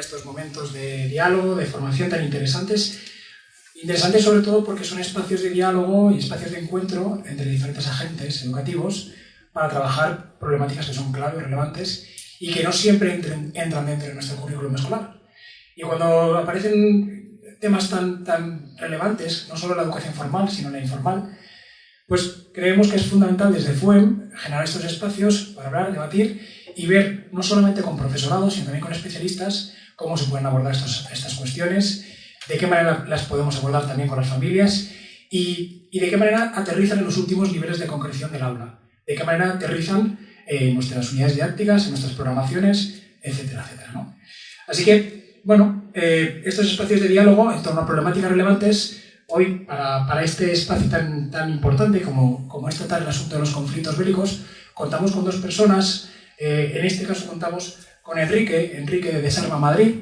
estos momentos de diálogo, de formación tan interesantes. Interesantes sobre todo porque son espacios de diálogo y espacios de encuentro entre diferentes agentes educativos para trabajar problemáticas que son clave, relevantes y que no siempre entran dentro de nuestro currículum escolar. Y cuando aparecen temas tan, tan relevantes, no solo la educación formal, sino la informal, pues creemos que es fundamental desde FUEM generar estos espacios para hablar, debatir y ver no solamente con profesorado, sino también con especialistas cómo se pueden abordar estas cuestiones, de qué manera las podemos abordar también con las familias y, y, de qué manera aterrizan en los últimos niveles de concreción del aula, de qué manera aterrizan nuestras unidades didácticas, en nuestras programaciones, etcétera, etcétera. ¿no? Así que, bueno, eh, estos espacios de diálogo en torno a problemáticas relevantes hoy, para, para, este espacio tan, tan importante como, como es tratar el asunto de los conflictos bélicos, contamos con dos personas. Eh, en este caso contamos con Enrique, Enrique de Desarma Madrid,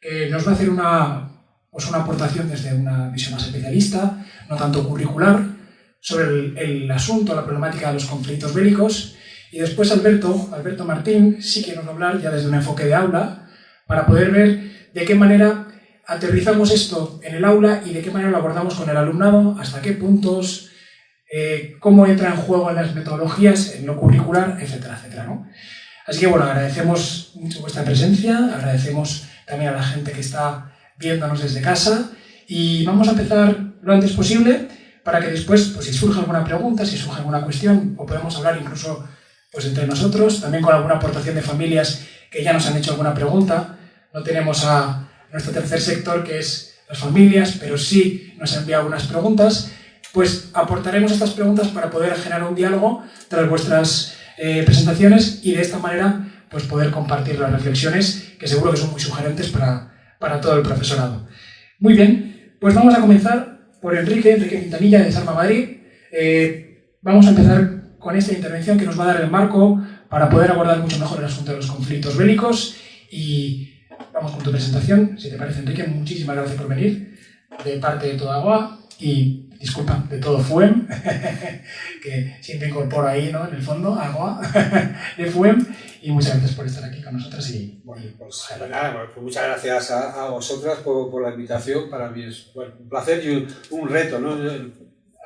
que nos va a hacer una, pues una aportación desde una visión más especialista, no tanto curricular, sobre el, asunto, la problemática de los conflictos bélicos. Y después Alberto, Alberto Martín, sí que hablar ya desde un enfoque de aula, para poder ver de qué manera aterrizamos esto en el aula y de qué manera lo abordamos con el alumnado, hasta qué puntos, eh, cómo entra en juego en las metodologías, en lo curricular, etcétera, etcétera. ¿no? Así que bueno, agradecemos mucho vuestra presencia, agradecemos también a la gente que está viéndonos desde casa y vamos a empezar lo antes posible para que después, pues, si surge alguna pregunta, si surge alguna cuestión, o podemos hablar incluso pues, entre nosotros, también con alguna aportación de familias que ya nos han hecho alguna pregunta. No tenemos a, nuestro tercer sector, que es las familias, pero sí nos ha enviado unas preguntas, pues aportaremos estas preguntas para poder generar un diálogo tras vuestras eh, presentaciones y de esta manera pues poder compartir las reflexiones que seguro que son muy sugerentes para, para todo el profesorado. Muy bien, pues vamos a comenzar por Enrique, Enrique Quintanilla de Sarma Madrid. Eh, vamos a empezar con esta intervención que nos va a dar el marco para poder abordar mucho mejor el asunto de los conflictos bélicos y Vamos con tu presentación, si te parece, Enrique. Muchísimas gracias por venir de parte de toda Agua y, disculpa, de todo FUEM, que siempre incorporo ahí, ¿no? En el fondo, Agua de FUEM. Y muchas gracias por estar aquí con nosotros. Y, bueno, pues, pues muchas gracias a, vosotras por, la invitación. Para mí es un placer y un reto, ¿no?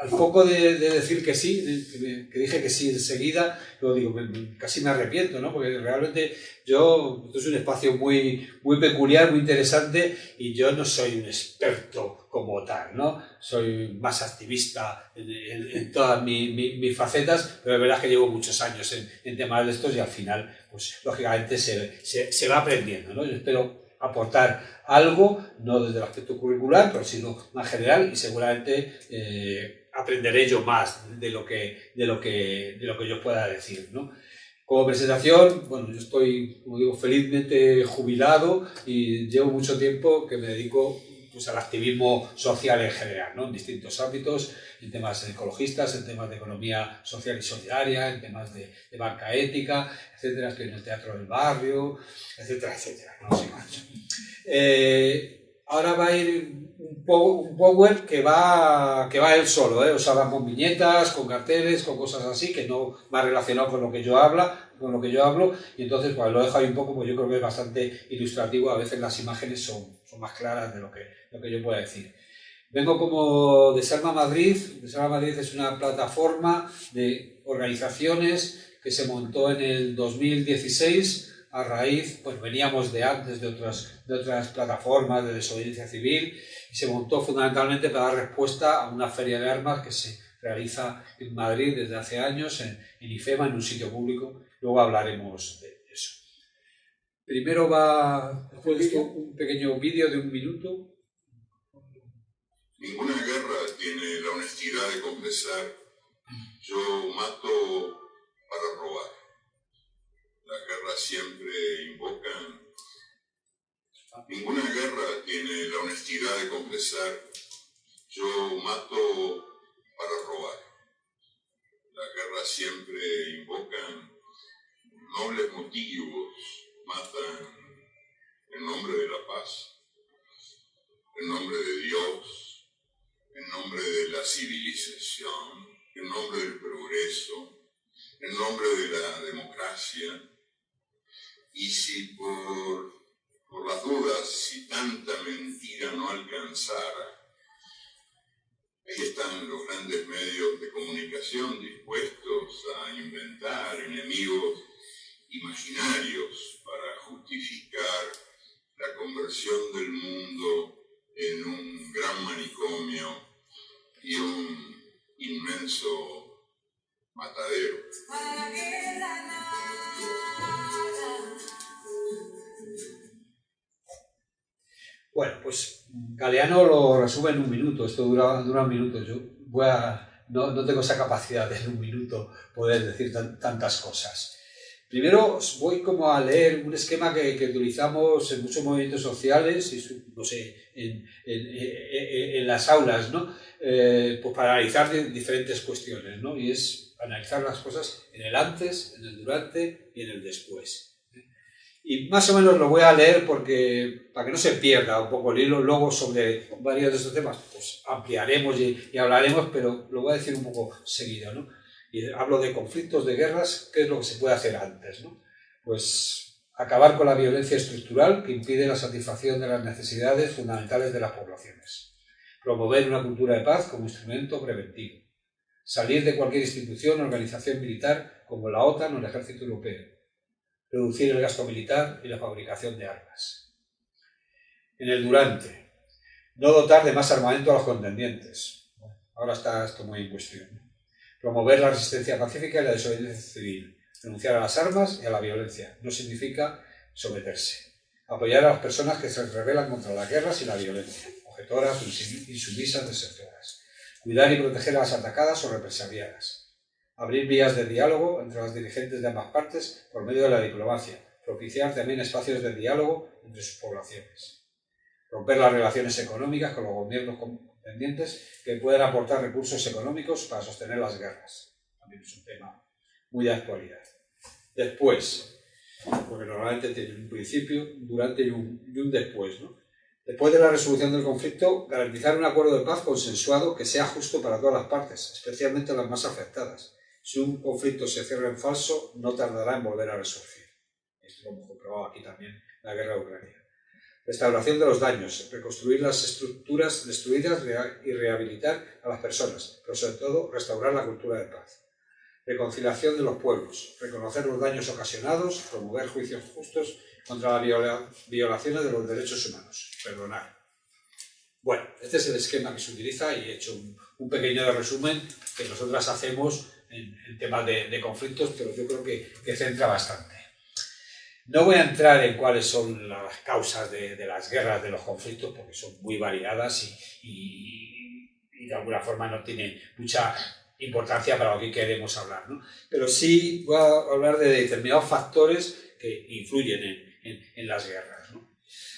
Al poco de, decir que sí, que, dije que sí enseguida, lo digo, casi me arrepiento, ¿no? Porque realmente yo, esto es un espacio muy, muy peculiar, muy interesante, y yo no soy un experto como tal, ¿no? Soy más activista en, todas mis facetas, pero es verdad que llevo muchos años en, temas de estos y al final, pues lógicamente se, se, va aprendiendo, ¿no? Yo espero aportar algo, no desde el aspecto curricular, pero sino más general y seguramente eh, aprenderé yo más de lo que, de lo que, de lo que yo pueda decir. ¿no? Como presentación, bueno, yo estoy, como digo, felizmente jubilado y llevo mucho tiempo que me dedico pues, al activismo social en general, ¿no? en distintos ámbitos, en temas ecologistas, en temas de economía social y solidaria, en temas de, de banca ética, etcétera, estoy en el teatro del barrio, etcétera, etcétera. Ahora va a ir un, power que va, que va él solo, ¿eh? o sea, va con viñetas, con carteles, con cosas así, que no va relacionado con lo que yo habla, con lo que yo hablo, y entonces pues, lo dejo ahí un poco, pues yo creo que es bastante ilustrativo, a veces las imágenes son, son más claras de lo que, lo que yo pueda decir. Vengo como de Salma Madrid, Salma Madrid es una plataforma de organizaciones que se montó en el 2016 a raíz, pues veníamos de antes de otras, de otras plataformas de desobediencia civil y se montó fundamentalmente para dar respuesta a una feria de armas que se realiza en Madrid desde hace años, en, IFEMA, en un sitio público. Luego hablaremos de eso. Primero va, después un pequeño vídeo de un minuto. Ninguna guerra tiene la honestidad de confesar yo mato para robar. Las guerras siempre invocan Ninguna guerra tiene la honestidad de confesar, yo mato para robar. Las guerras siempre invocan nobles motivos, matan en nombre de la paz, en nombre de Dios, en nombre de la civilización, en nombre del progreso, en nombre de la democracia y si por, por las dudas, si tanta mentira no alcanzara, ahí están los grandes medios de comunicación dispuestos a inventar enemigos imaginarios para justificar la conversión del mundo en un gran manicomio y un inmenso matadero. Bueno, pues Galeano lo resume en un minuto, esto dura, un minuto, yo voy a, no, tengo esa capacidad de en un minuto poder decir tantas cosas. Primero voy como a leer un esquema que, utilizamos en muchos movimientos sociales, y, no sé, en, las aulas, ¿no? Eh, pues para analizar diferentes cuestiones, ¿no? Y es analizar las cosas en el antes, en el durante y en el después. Y más o menos lo voy a leer porque, para que no se pierda un poco el hilo, luego sobre varios de estos temas, pues ampliaremos y, y hablaremos, pero lo voy a decir un poco seguido, ¿no? Y hablo de conflictos, de guerras, ¿qué es lo que se puede hacer antes? ¿no? Pues acabar con la violencia estructural que impide la satisfacción de las necesidades fundamentales de las poblaciones. Promover una cultura de paz como instrumento preventivo. Salir de cualquier institución o organización militar como la OTAN o el Ejército Europeo. Reducir el gasto militar y la fabricación de armas. En el durante. No dotar de más armamento a los contendientes. ahora está esto muy en cuestión Promover la resistencia pacífica y la desobediencia civil. Renunciar a las armas y a la violencia. No significa someterse. Apoyar a las personas que se rebelan contra las guerras y la violencia. Objetoras, insumisas, desertoras. Cuidar y proteger a las atacadas o represaliadas. Abrir vías de diálogo entre las dirigentes de ambas partes por medio de la diplomacia. Propiciar también espacios de diálogo entre sus poblaciones. Romper las relaciones económicas con los gobiernos pendientes que pueden aportar recursos económicos para sostener las guerras. También es un tema muy de actualidad. Después, porque normalmente tiene un principio, durante y un, y un después. ¿no? Después de la resolución del conflicto, garantizar un acuerdo de paz consensuado que sea justo para todas las partes, especialmente las más afectadas. Si un conflicto se cierra en falso, no tardará en volver a resurgir. Esto lo hemos comprobado aquí también la guerra de Ucrania restauración de los daños, reconstruir las estructuras destruidas y rehabilitar a las personas, pero sobre todo restaurar la cultura de paz. Reconciliación de los pueblos, reconocer los daños ocasionados, promover juicios justos contra las violaciones de los derechos humanos, perdonar. Bueno, este es el esquema que se utiliza y he hecho un, pequeño resumen que nosotras hacemos en, temas de, conflictos, pero yo creo que, que centra bastante. No voy a entrar en cuáles son las causas de, las guerras, de los conflictos, porque son muy variadas y, de alguna forma no tienen mucha importancia para lo que queremos hablar. ¿no? Pero sí voy a hablar de determinados factores que influyen en, las guerras.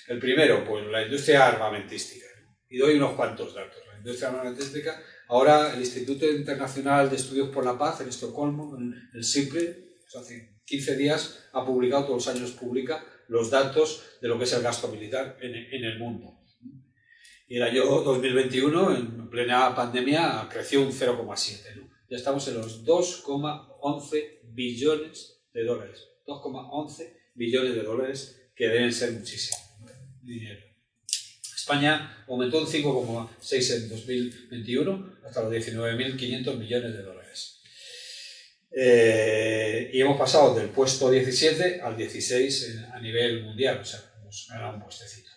El primero, pues la industria armamentística. Y doy unos cuantos datos. La industria armamentística, ahora el Instituto Internacional de Estudios por la Paz en Estocolmo, el SIPRE, hace 15 días ha publicado, todos los años publica, los datos de lo que es el gasto militar en, el mundo. Y el año 2021, en plena pandemia, creció un 0,7. Ya estamos en los 2,11 billones de dólares. 2,11 billones de dólares, que deben ser muchísimo dinero. España aumentó un 5,6 en 2021 hasta los 19.500 millones de dólares. Eh, y hemos pasado del puesto 17 al 16 a nivel mundial, o sea, hemos ganado un puestecito.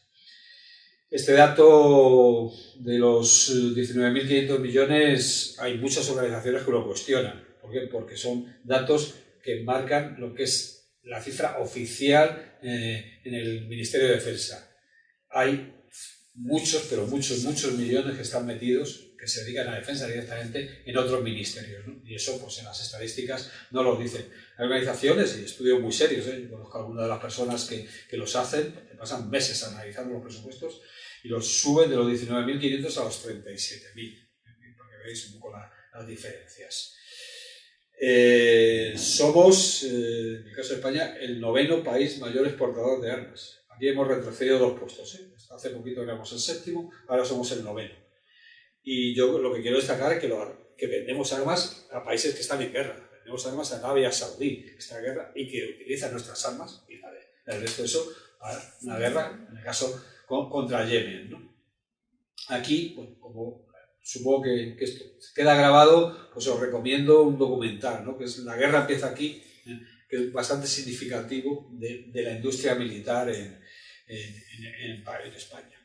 Este dato de los 19.500 millones, hay muchas organizaciones que lo cuestionan. ¿Por qué? Porque son datos que marcan lo que es la cifra oficial eh, en el Ministerio de Defensa. Hay muchos, pero muchos, muchos millones que están metidos que se dedican a defensa directamente en otros ministerios. Y eso, pues en las estadísticas no lo dicen. Hay organizaciones y estudios muy serios, ¿eh? yo conozco a algunas de las personas que, que los hacen, que pasan meses analizando los presupuestos y los suben de los 19.500 a los 37.000, para que veáis un poco las diferencias. Eh, somos, eh, en el caso de España, el noveno país mayor exportador de armas. Aquí hemos retrocedido dos puestos. ¿eh? Hace poquito éramos el séptimo, ahora somos el noveno. Y yo lo que quiero destacar es que, lo, que vendemos armas a países que están en guerra. vendemos armas a Arabia Saudí, esta guerra, y que utiliza nuestras armas y la de, el resto de eso para una guerra, en el caso contra Yemen. ¿no? Aquí, como supongo que, esto queda grabado, pues os recomiendo un documental, ¿no? que es La guerra empieza aquí, ¿eh? que es bastante significativo de, la industria militar en, en, España.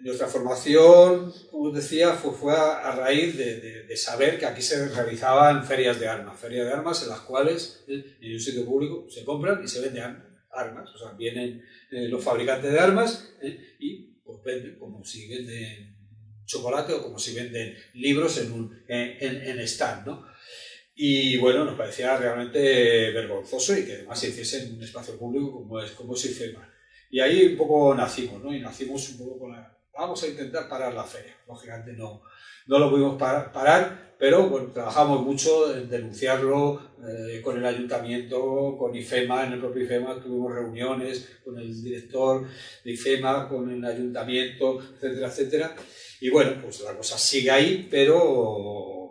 Nuestra formación, como decía, fue, a, raíz de, saber que aquí se realizaban ferias de armas, ferias de armas en las cuales ¿eh? en un sitio público se compran y se venden armas, o sea, vienen eh, los fabricantes de armas y pues venden como si venden chocolate o como si venden libros en un en, stand, ¿no? Y bueno, nos parecía realmente vergonzoso y que además se hiciese en un espacio público como es, como es IFEMA. Y ahí un poco nacimos, ¿no? Y nacimos un poco con la... Vamos a intentar parar la feria. Lógicamente no, no lo pudimos parar, pero bueno, trabajamos mucho en denunciarlo eh, con el ayuntamiento, con IFEMA, en el propio IFEMA tuvimos reuniones con el director de IFEMA, con el ayuntamiento, etcétera, etcétera. Y bueno, pues la cosa sigue ahí, pero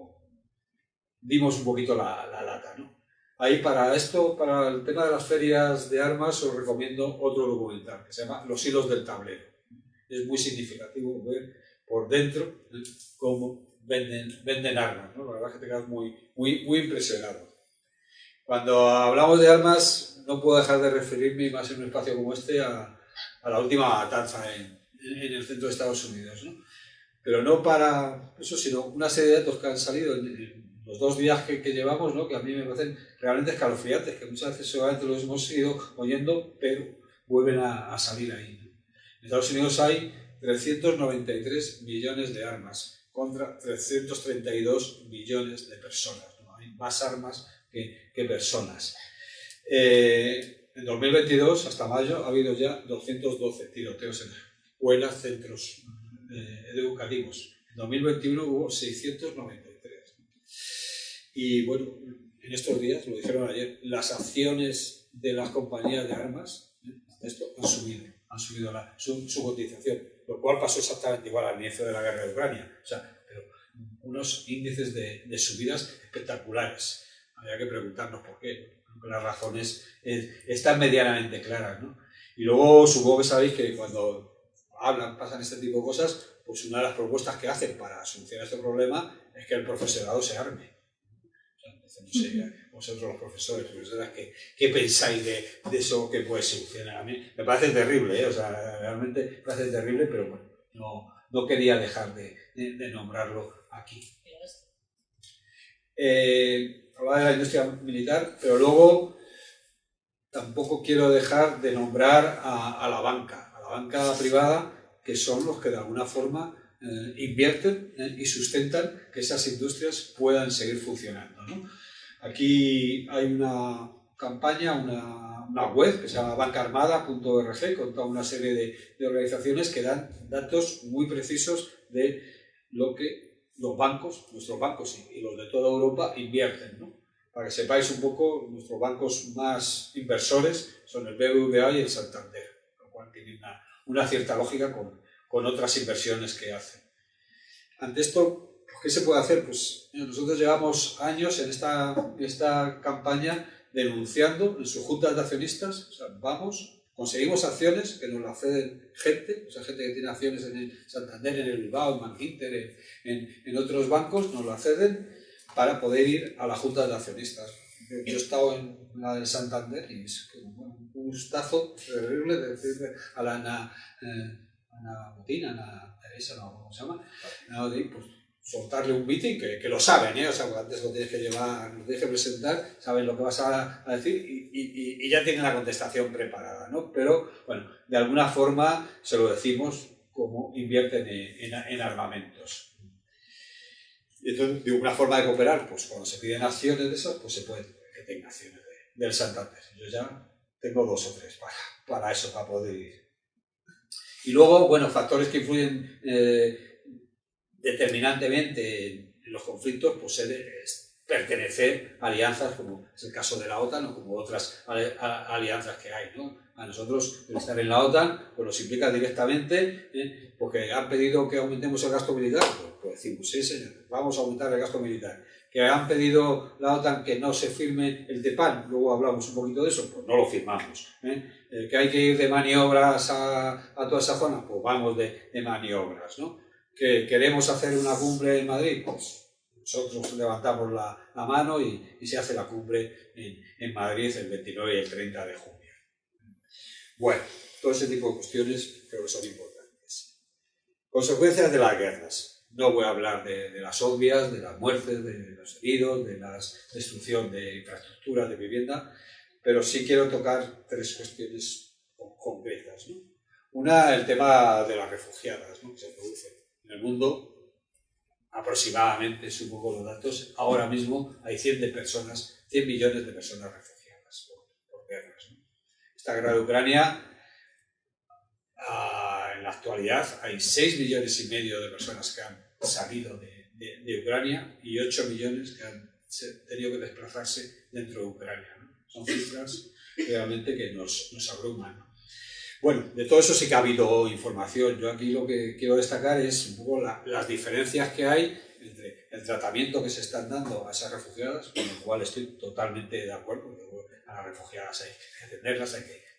dimos un poquito la, lata, ¿no? Ahí para esto, para el tema de las ferias de armas, os recomiendo otro documental que se llama Los hilos del tablero. Es muy significativo ver por dentro cómo venden, venden armas, ¿no? La verdad es que te quedas muy, muy, muy impresionado. Cuando hablamos de armas, no puedo dejar de referirme, más en un espacio como este, a, a la última matanza en, en, el centro de Estados Unidos. ¿no? pero no para eso, sino una serie de datos que han salido en, los dos días que, llevamos, ¿no? que a mí me parecen realmente escalofriantes, que muchas veces seguramente los hemos ido oyendo, pero vuelven a, salir ahí. En Estados Unidos hay 393 millones de armas contra 332 millones de personas. Hay más armas que, personas. Eh, en 2022, hasta mayo, ha habido ya 212 tiroteos en escuelas, centros eh, educativos. En 2021 hubo 693. Y bueno, en estos días, lo dijeron ayer, las acciones de las compañías de armas ¿eh? esto han subido, han subido la, su, cotización, lo cual pasó exactamente igual al inicio de la guerra de Ucrania. O sea, pero unos índices de, de subidas espectaculares. Habría que preguntarnos por qué. Las razones están medianamente claras. ¿no? Y luego supongo que sabéis que cuando hablan, pasan este tipo de cosas, pues una de las propuestas que hacen para solucionar este problema es que el profesorado se arme. No sé, vosotros los profesores, ¿qué, qué pensáis de, de, eso que puede solucionar? A mí me parece terrible, ¿eh? o sea, realmente me parece terrible, pero bueno, no, no quería dejar de, de, nombrarlo aquí. Eh, hablaba de la industria militar, pero luego tampoco quiero dejar de nombrar a, a la banca banca privada, que son los que de alguna forma eh, invierten eh, y sustentan que esas industrias puedan seguir funcionando. Aquí hay una campaña, una, una, web que se llama bancaarmada.org con toda una serie de, de, organizaciones que dan datos muy precisos de lo que los bancos, nuestros bancos y, los de toda Europa invierten. Para que sepáis un poco, nuestros bancos más inversores son el BBVA y el Santander tiene una, cierta lógica con, con, otras inversiones que hacen. Ante esto, ¿qué se puede hacer? Pues nosotros llevamos años en esta, esta campaña denunciando en sus juntas de accionistas, o sea, vamos, conseguimos acciones que nos las ceden gente, o sea, gente que tiene acciones en el Santander, en el Bilbao, en Manginter, en, en, otros bancos, nos las ceden para poder ir a la junta de accionistas. Yo he estado en la del Santander y es un gustazo terrible de decirle a la eh, Ana Botina, Ana Teresa, no, ¿cómo se llama? pues, soltarle un meeting que, que, lo saben, ¿eh? o sea, antes lo tienes que llevar, lo tienes que presentar, saben lo que vas a, a decir y, y, y, ya tienen la contestación preparada, ¿no? Pero, bueno, de alguna forma se lo decimos como invierten en, en, en armamentos. Entonces, de una forma de cooperar, pues cuando se piden acciones de esas, pues se puede que tenga acciones de, del Santander. Yo ya tengo dos o tres para, para eso, para poder ir. Y luego, bueno, factores que influyen eh, determinantemente en los conflictos, pues es pertenecer a alianzas, como es el caso de la OTAN o como otras alianzas que hay. ¿no? A nosotros, el estar en la OTAN, pues nos implica directamente, ¿eh? porque han pedido que aumentemos el gasto militar, pues, pues decimos, sí, señor, vamos a aumentar el gasto militar. Que han pedido la OTAN que no se firme el TEPAN, luego hablamos un poquito de eso, pues no lo firmamos. ¿eh? Eh, que hay que ir de maniobras a, toda esa zona, pues vamos de, maniobras. ¿no? Que queremos hacer una cumbre en Madrid, pues nosotros levantamos la, mano y, se hace la cumbre en, en Madrid el 29 y el 30 de junio. Bueno, todo ese tipo de cuestiones creo que son importantes. Consecuencias de las guerras. No voy a hablar de, las obvias, de las muertes, de los heridos, de la destrucción de infraestructuras, de vivienda, pero sí quiero tocar tres cuestiones concretas. Una, el tema de las refugiadas que se producen en el mundo. Aproximadamente, supongo los datos, ahora mismo hay 100 de personas, 100 millones de personas refugiadas por, guerras. Esta guerra de Ucrania, ah, en actualidad, hay 6 millones y medio de personas que han salido de, Ucrania y 8 millones que han tenido que desplazarse dentro de Ucrania. Son cifras realmente que nos, nos abruman. Bueno, de todo eso sí que ha habido información. Yo aquí lo que quiero destacar es un poco las diferencias que hay entre el tratamiento que se están dando a esas refugiadas, con el cual estoy totalmente de acuerdo a las refugiadas hay que atenderlas, hay que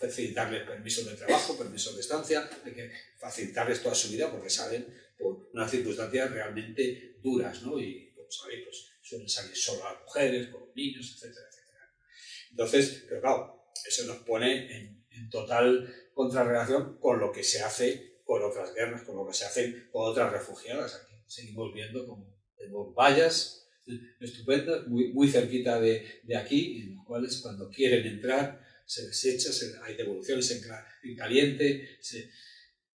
facilitarles permisos de trabajo, permisos de estancia, hay que facilitarles toda su vida porque salen por unas circunstancias realmente duras, ¿no? Y como sabéis, pues suelen salir solo mujeres, con los niños, etcétera, etcétera. Entonces, pero claro, eso nos pone en, total contrarrelación con lo que se hace con otras guerras, con lo que se hace con otras refugiadas. Aquí seguimos viendo como tenemos vallas estupendas, muy, muy cerquita de, de, aquí, en las cuales cuando quieren entrar se desecha, hay devoluciones en, en caliente,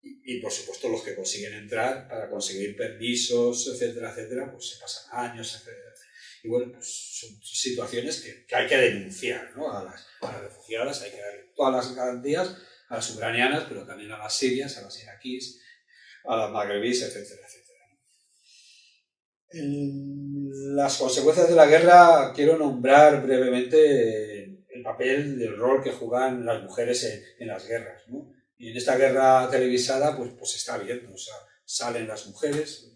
y, por supuesto los que consiguen entrar para conseguir permisos, etcétera, etcétera, pues se pasan años, etcétera. Y bueno, pues son situaciones que, que hay que denunciar ¿no? a, las, a las refugiadas, hay que dar todas las garantías a las ucranianas, pero también a las sirias, a las iraquíes, a las magrebíes, etcétera, etcétera las consecuencias de la guerra quiero nombrar brevemente el papel del rol que juegan las mujeres en, las guerras. ¿no? Y en esta guerra televisada pues, pues está viendo, o sea, salen las mujeres,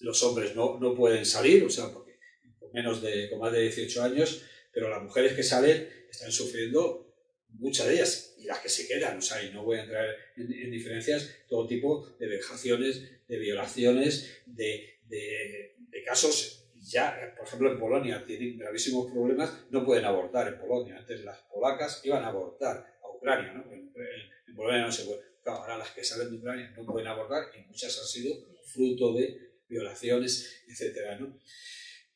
los hombres no, no pueden salir, o sea, porque con menos de, con más de 18 años, pero las mujeres que salen están sufriendo muchas de ellas, y las que se quedan, o sea, y no voy a entrar en, en diferencias, todo tipo de vejaciones, de violaciones, de, de, casos ya, por ejemplo, en Polonia tienen gravísimos problemas, no pueden abortar en Polonia. Antes las polacas iban a abortar a Ucrania, ¿no? En, Polonia no se puede. ahora las que salen de Ucrania no pueden abortar y muchas han sido fruto de violaciones, etc. ¿no?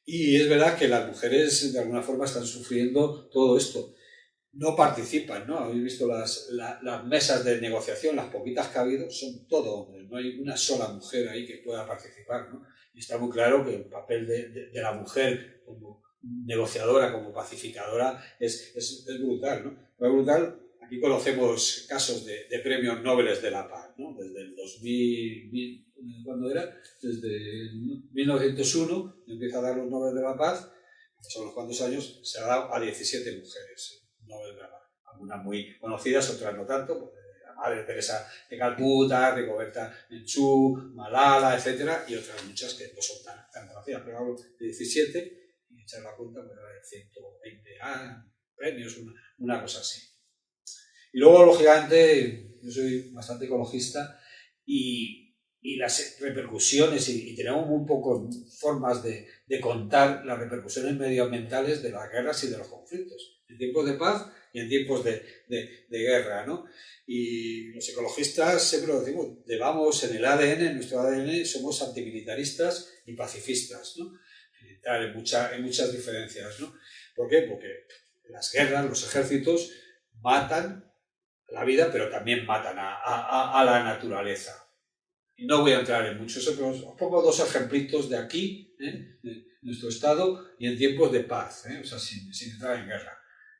Y es verdad que las mujeres de alguna forma están sufriendo todo esto no participan, ¿no? Habéis visto las, las, mesas de negociación, las poquitas que ha habido, son todo hombres, no hay una sola mujer ahí que pueda participar, ¿no? Y está muy claro que el papel de, de, la mujer como negociadora, como pacificadora, es, es, brutal, ¿no? Es brutal, aquí conocemos casos de, de, premios Nobel de la Paz, ¿no? Desde el 2000, ¿cuándo era? Desde 1901 empieza a dar los Nobel de la Paz, son los cuantos años, se ha dado a 17 mujeres algunas muy conocidas, otras no tanto, la Madre Teresa de Calcuta, Rigoberta Menchú, Malala, etc. Y otras muchas que no son tan, tan conocidas, pero hablo de 17 y echar la cuenta, pues de 120 premios, una, una cosa así. Y luego, lógicamente, yo soy bastante ecologista y y las repercusiones, y, tenemos un poco formas de, de, contar las repercusiones medioambientales de las guerras y de los conflictos en tiempos de paz y en tiempos de, de, guerra. ¿no? Y los ecologistas siempre lo decimos, llevamos en el ADN, en nuestro ADN, somos antimilitaristas y pacifistas. ¿no? En, mucha, en muchas diferencias. ¿no? ¿Por qué? Porque las guerras, los ejércitos matan la vida, pero también matan a, a, a la naturaleza. Y no voy a entrar en muchos pero os pongo dos ejemplitos de aquí, ¿eh? de nuestro estado, y en tiempos de paz, ¿eh? o sea, sin, sin entrar en guerra.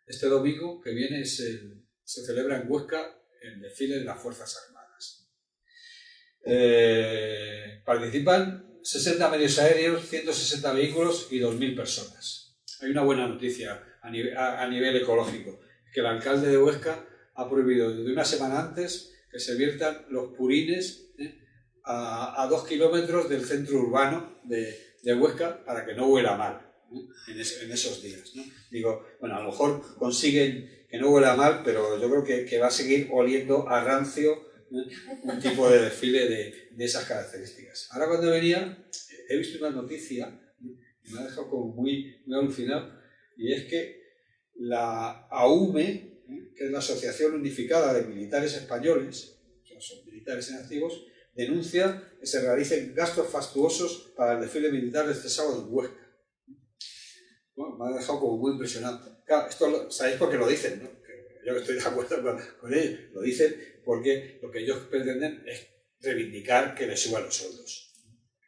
Este domingo que viene se celebra en Huesca el desfile de las Fuerzas Armadas. Eh, participan 60 medios aéreos, 160 vehículos y 2.000 personas. Hay una buena noticia a nivel, ecológico, que el alcalde de Huesca ha prohibido desde una semana antes que se viertan los purines ¿eh? a, dos kilómetros del centro urbano de, de Huesca para que no huela mal en, esos días. Digo, bueno, a lo mejor consiguen que no huela mal, pero yo creo que, que va a seguir oliendo a rancio un tipo de desfile de, esas características. Ahora cuando venía, he visto una noticia y me ha dejado como muy, muy alucinado, y es que la AUME, que es la Asociación Unificada de Militares Españoles, son militares inactivos, denuncia que se realicen gastos fastuosos para el desfile militar de este sábado en Huesca. Me ha dejado como muy impresionante. Claro, esto sabéis por qué lo dicen, ¿no? Yo estoy de acuerdo con, con ellos. Lo dicen porque lo que ellos pretenden es reivindicar que les suban los sueldos.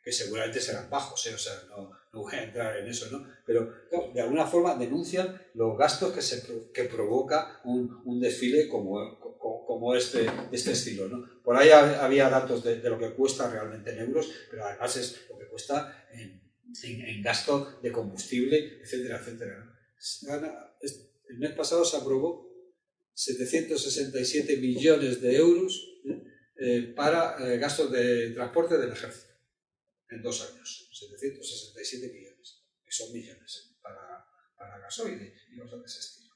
Que seguramente serán bajos, ¿eh? o sea, no, no voy a entrar en eso, ¿no? Pero de alguna forma denuncian los gastos que, se, que provoca un, un desfile como, como, este, este estilo, ¿no? Por ahí había datos de, de, lo que cuesta realmente en euros, pero además es lo que cuesta en, en, gasto de combustible, etcétera, etcétera. El mes pasado se aprobó 767 millones de euros eh, para eh, gastos de transporte del ejército en dos años, 767 millones, que son millones para, para gasoil y cosas de ese estilo.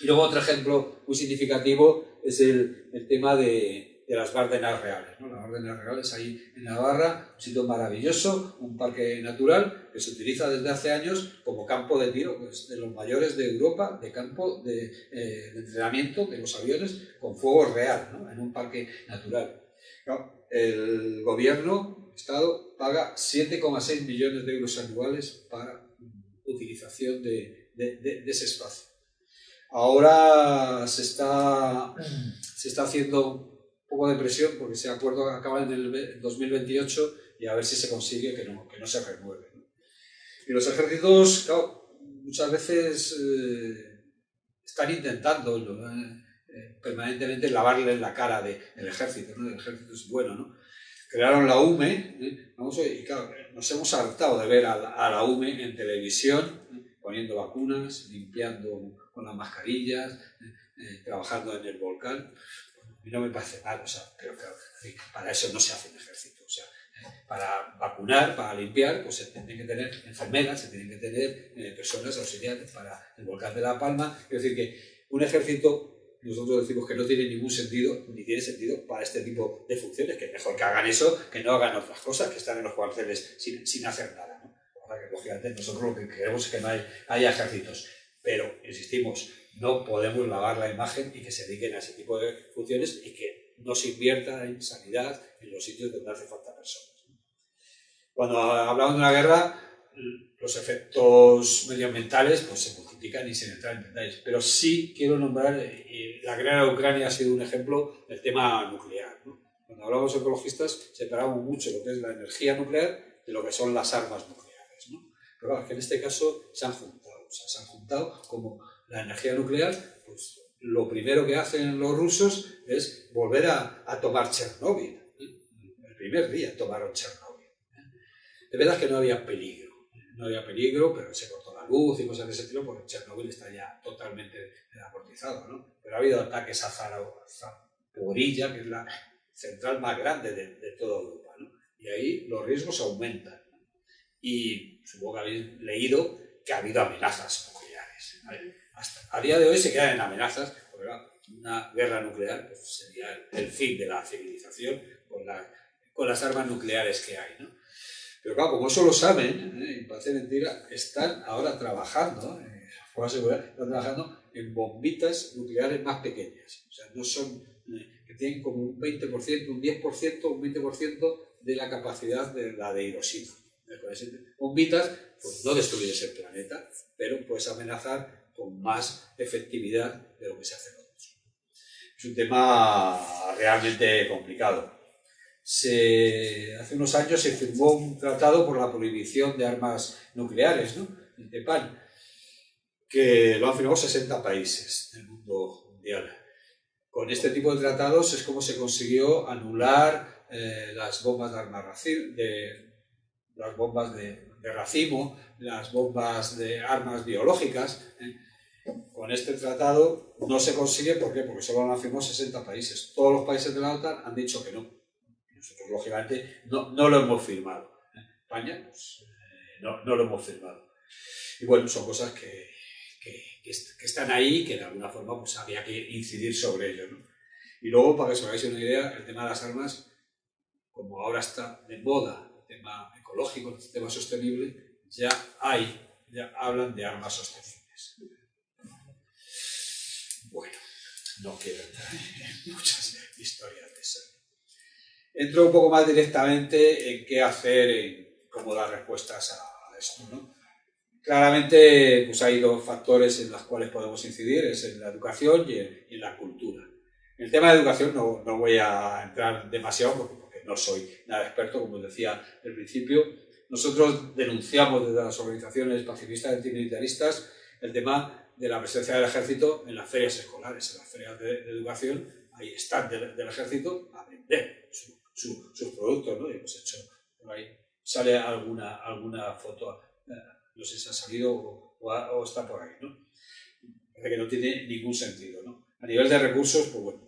Y luego otro ejemplo muy significativo es el, el tema de, de, las Bárdenas Reales. ¿no? Las Bárdenas Reales ahí en Navarra, un sitio maravilloso, un parque natural que se utiliza desde hace años como campo de tiro pues, de los mayores de Europa, de campo de, eh, de entrenamiento de los aviones con fuego real, ¿no? en un parque natural. El gobierno Estado paga 7,6 millones de euros anuales para utilización de, de, ese espacio. Ahora se está, se está haciendo poco de presión porque ese acuerdo acaba en el 2028 y a ver si se consigue que no, que no se renueve. Y los ejércitos, claro, muchas veces eh, están intentando eh, permanentemente lavarle la cara de, del ejército. ¿no? El ejército es bueno, ¿no? crearon la UME, ¿eh? Y claro, nos hemos hartado de ver a la, a la UME en televisión, ¿eh? poniendo vacunas, limpiando con las mascarillas, ¿eh? trabajando en el volcán. No me parece mal, o sea, pero claro, para eso no se hace un ejército. O sea, para vacunar, para limpiar, pues se tienen que tener enfermeras, se tienen que tener personas auxiliares para el volcán de La Palma. Es decir, que un ejército nosotros decimos que no tiene ningún sentido, ni tiene sentido para este tipo de funciones, que mejor que hagan eso, que no hagan otras cosas, que están en los cuarteles sin, sin hacer nada. ¿no? O sea, que, lógicamente, nosotros lo que queremos es que no hay, haya ejércitos. Pero, insistimos, no podemos lavar la imagen y que se dediquen a ese tipo de funciones y que no se invierta en sanidad en los sitios donde hace falta personas. Cuando hablamos de una guerra, los efectos medioambientales pues, se multiplican y sin entrar en detalles. Pero sí quiero nombrar, eh, la guerra de Ucrania ha sido un ejemplo del tema nuclear. Cuando hablamos ecologistas separamos mucho lo que es la energía nuclear de lo que son las armas nucleares. Pero claro, que en este caso se han juntado, se han juntado como la energía nuclear, pues lo primero que hacen los rusos es volver a, a tomar Chernóbil. ¿eh? El primer día tomaron Chernóbil. ¿eh? De verdad que no había peligro no había peligro, pero se cortó la luz y cosas de ese estilo, porque Chernobyl está ya totalmente amortizado, ¿no? Pero ha habido ataques a Zaporilla, que es la central más grande de, de, toda Europa, ¿no? Y ahí los riesgos aumentan. Y supongo que habéis leído que ha habido amenazas nucleares. Hasta a día de hoy se quedan en amenazas, una guerra nuclear pues, sería el, fin de la civilización con, la, con las armas nucleares que hay, ¿no? Pero claro, como eso lo saben, ¿eh? y parece mentira, están ahora trabajando, ¿eh? seguridad, están trabajando en bombitas nucleares más pequeñas. O sea, no son, eh, que tienen como un 20%, un 10%, un 20% de la capacidad de la de Hiroshima. Bombitas, pues no destruyes el planeta, pero puedes amenazar con más efectividad de lo que se hace en otros. Es un tema realmente complicado se, hace unos años se firmó un tratado por la prohibición de armas nucleares, ¿no? el TEPAN, que lo han firmado 60 países del mundo mundial. Con este tipo de tratados es como se consiguió anular eh, las bombas de armas de, las bombas de, de, racimo, las bombas de armas biológicas. ¿eh? Con este tratado no se consigue, ¿por qué? Porque solo lo han firmado 60 países. Todos los países de la OTAN han dicho que no nosotros, lógicamente, no, no lo hemos firmado. ¿eh? España, pues eh, no, no, lo hemos firmado. Y bueno, son cosas que, que, están ahí que de alguna forma pues, había que incidir sobre ello. Y luego, para que os hagáis una idea, el tema de las armas, como ahora está de moda el tema ecológico, el tema sostenible, ya hay, ya hablan de armas sostenibles. Bueno, no quiero entrar en muchas historias de eso. Entro un poco más directamente en qué hacer, en cómo dar respuestas a esto. ¿no? Claramente pues hay dos factores en los cuales podemos incidir, es en la educación y en, la cultura. En el tema de educación no, no voy a entrar demasiado porque, no soy nada experto, como decía al principio. Nosotros denunciamos desde las organizaciones pacifistas y antimilitaristas el tema de la presencia del ejército en las ferias escolares, en las ferias de, educación, ahí están del, ejército a vender sus productos, ¿no? Y hemos hecho, por ahí sale alguna, alguna foto, eh, no sé si ha salido o, está por ahí, ¿no? Parece que no tiene ningún sentido, ¿no? A nivel de recursos, pues bueno,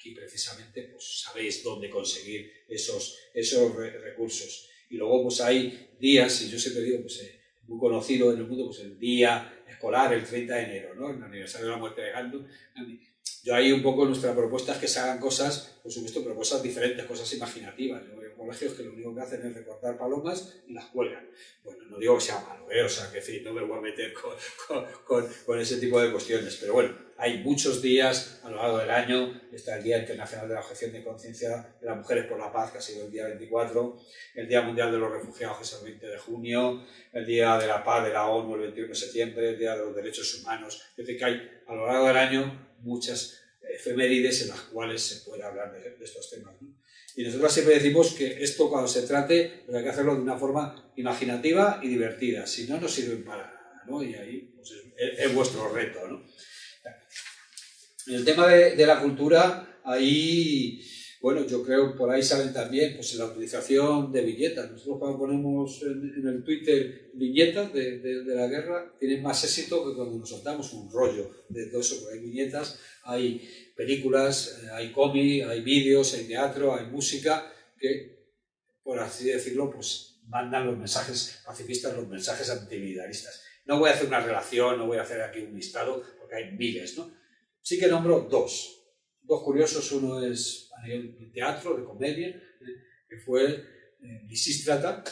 aquí precisamente pues sabéis dónde conseguir esos, esos recursos. Y luego pues hay días, y yo siempre digo, pues eh, muy conocido en el mundo, pues el día escolar, el 30 de enero, ¿no? El aniversario de la muerte de Gandhi. Yo ahí un poco nuestra propuesta es que se hagan cosas, por supuesto, pero cosas diferentes, cosas imaginativas. Yo veo colegios que lo único que hacen es recortar palomas y las cuelgan. Bueno, no digo que sea malo, ¿eh? o sea, que sí, no me voy a meter con, con, con, ese tipo de cuestiones, pero bueno, hay muchos días a lo largo del año, está el Día Internacional de la Objeción de Conciencia de las Mujeres por la Paz, que ha sido el día 24, el Día Mundial de los Refugiados, que es el 20 de junio, el Día de la Paz de la ONU, el 21 de septiembre, el Día de los Derechos Humanos, es decir, que hay a lo largo del año muchas efemérides en las cuales se puede hablar de, estos temas. Y nosotros siempre decimos que esto cuando se trate pues hay que hacerlo de una forma imaginativa y divertida, si no, no sirven para nada, ¿no? y ahí pues, es, vuestro reto. ¿no? En el tema de, de la cultura, ahí bueno, yo creo por ahí salen también pues, la utilización de viñetas. Nosotros cuando ponemos en, el Twitter viñetas de, la guerra, tienen más éxito que cuando nos soltamos un rollo de todo eso. Porque hay viñetas, hay películas, eh, hay cómic, hay vídeos, hay teatro, hay música, que, por así decirlo, pues mandan los mensajes pacifistas, los mensajes antimilitaristas. No voy a hacer una relación, no voy a hacer aquí un listado, porque hay miles, ¿no? Sí que nombro dos. Dos curiosos, uno es a nivel de teatro, de comedia, eh, que fue eh, Lisístrata,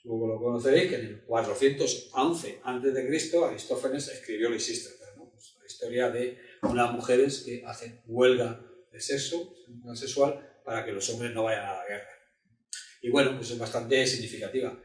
supongo lo conoceréis, que en el 411 a.C. Aristófanes escribió Lisístrata, pues la historia de unas mujeres que hacen huelga de sexo, sexual, para que los hombres no vayan a la guerra. Y bueno, pues es bastante significativa.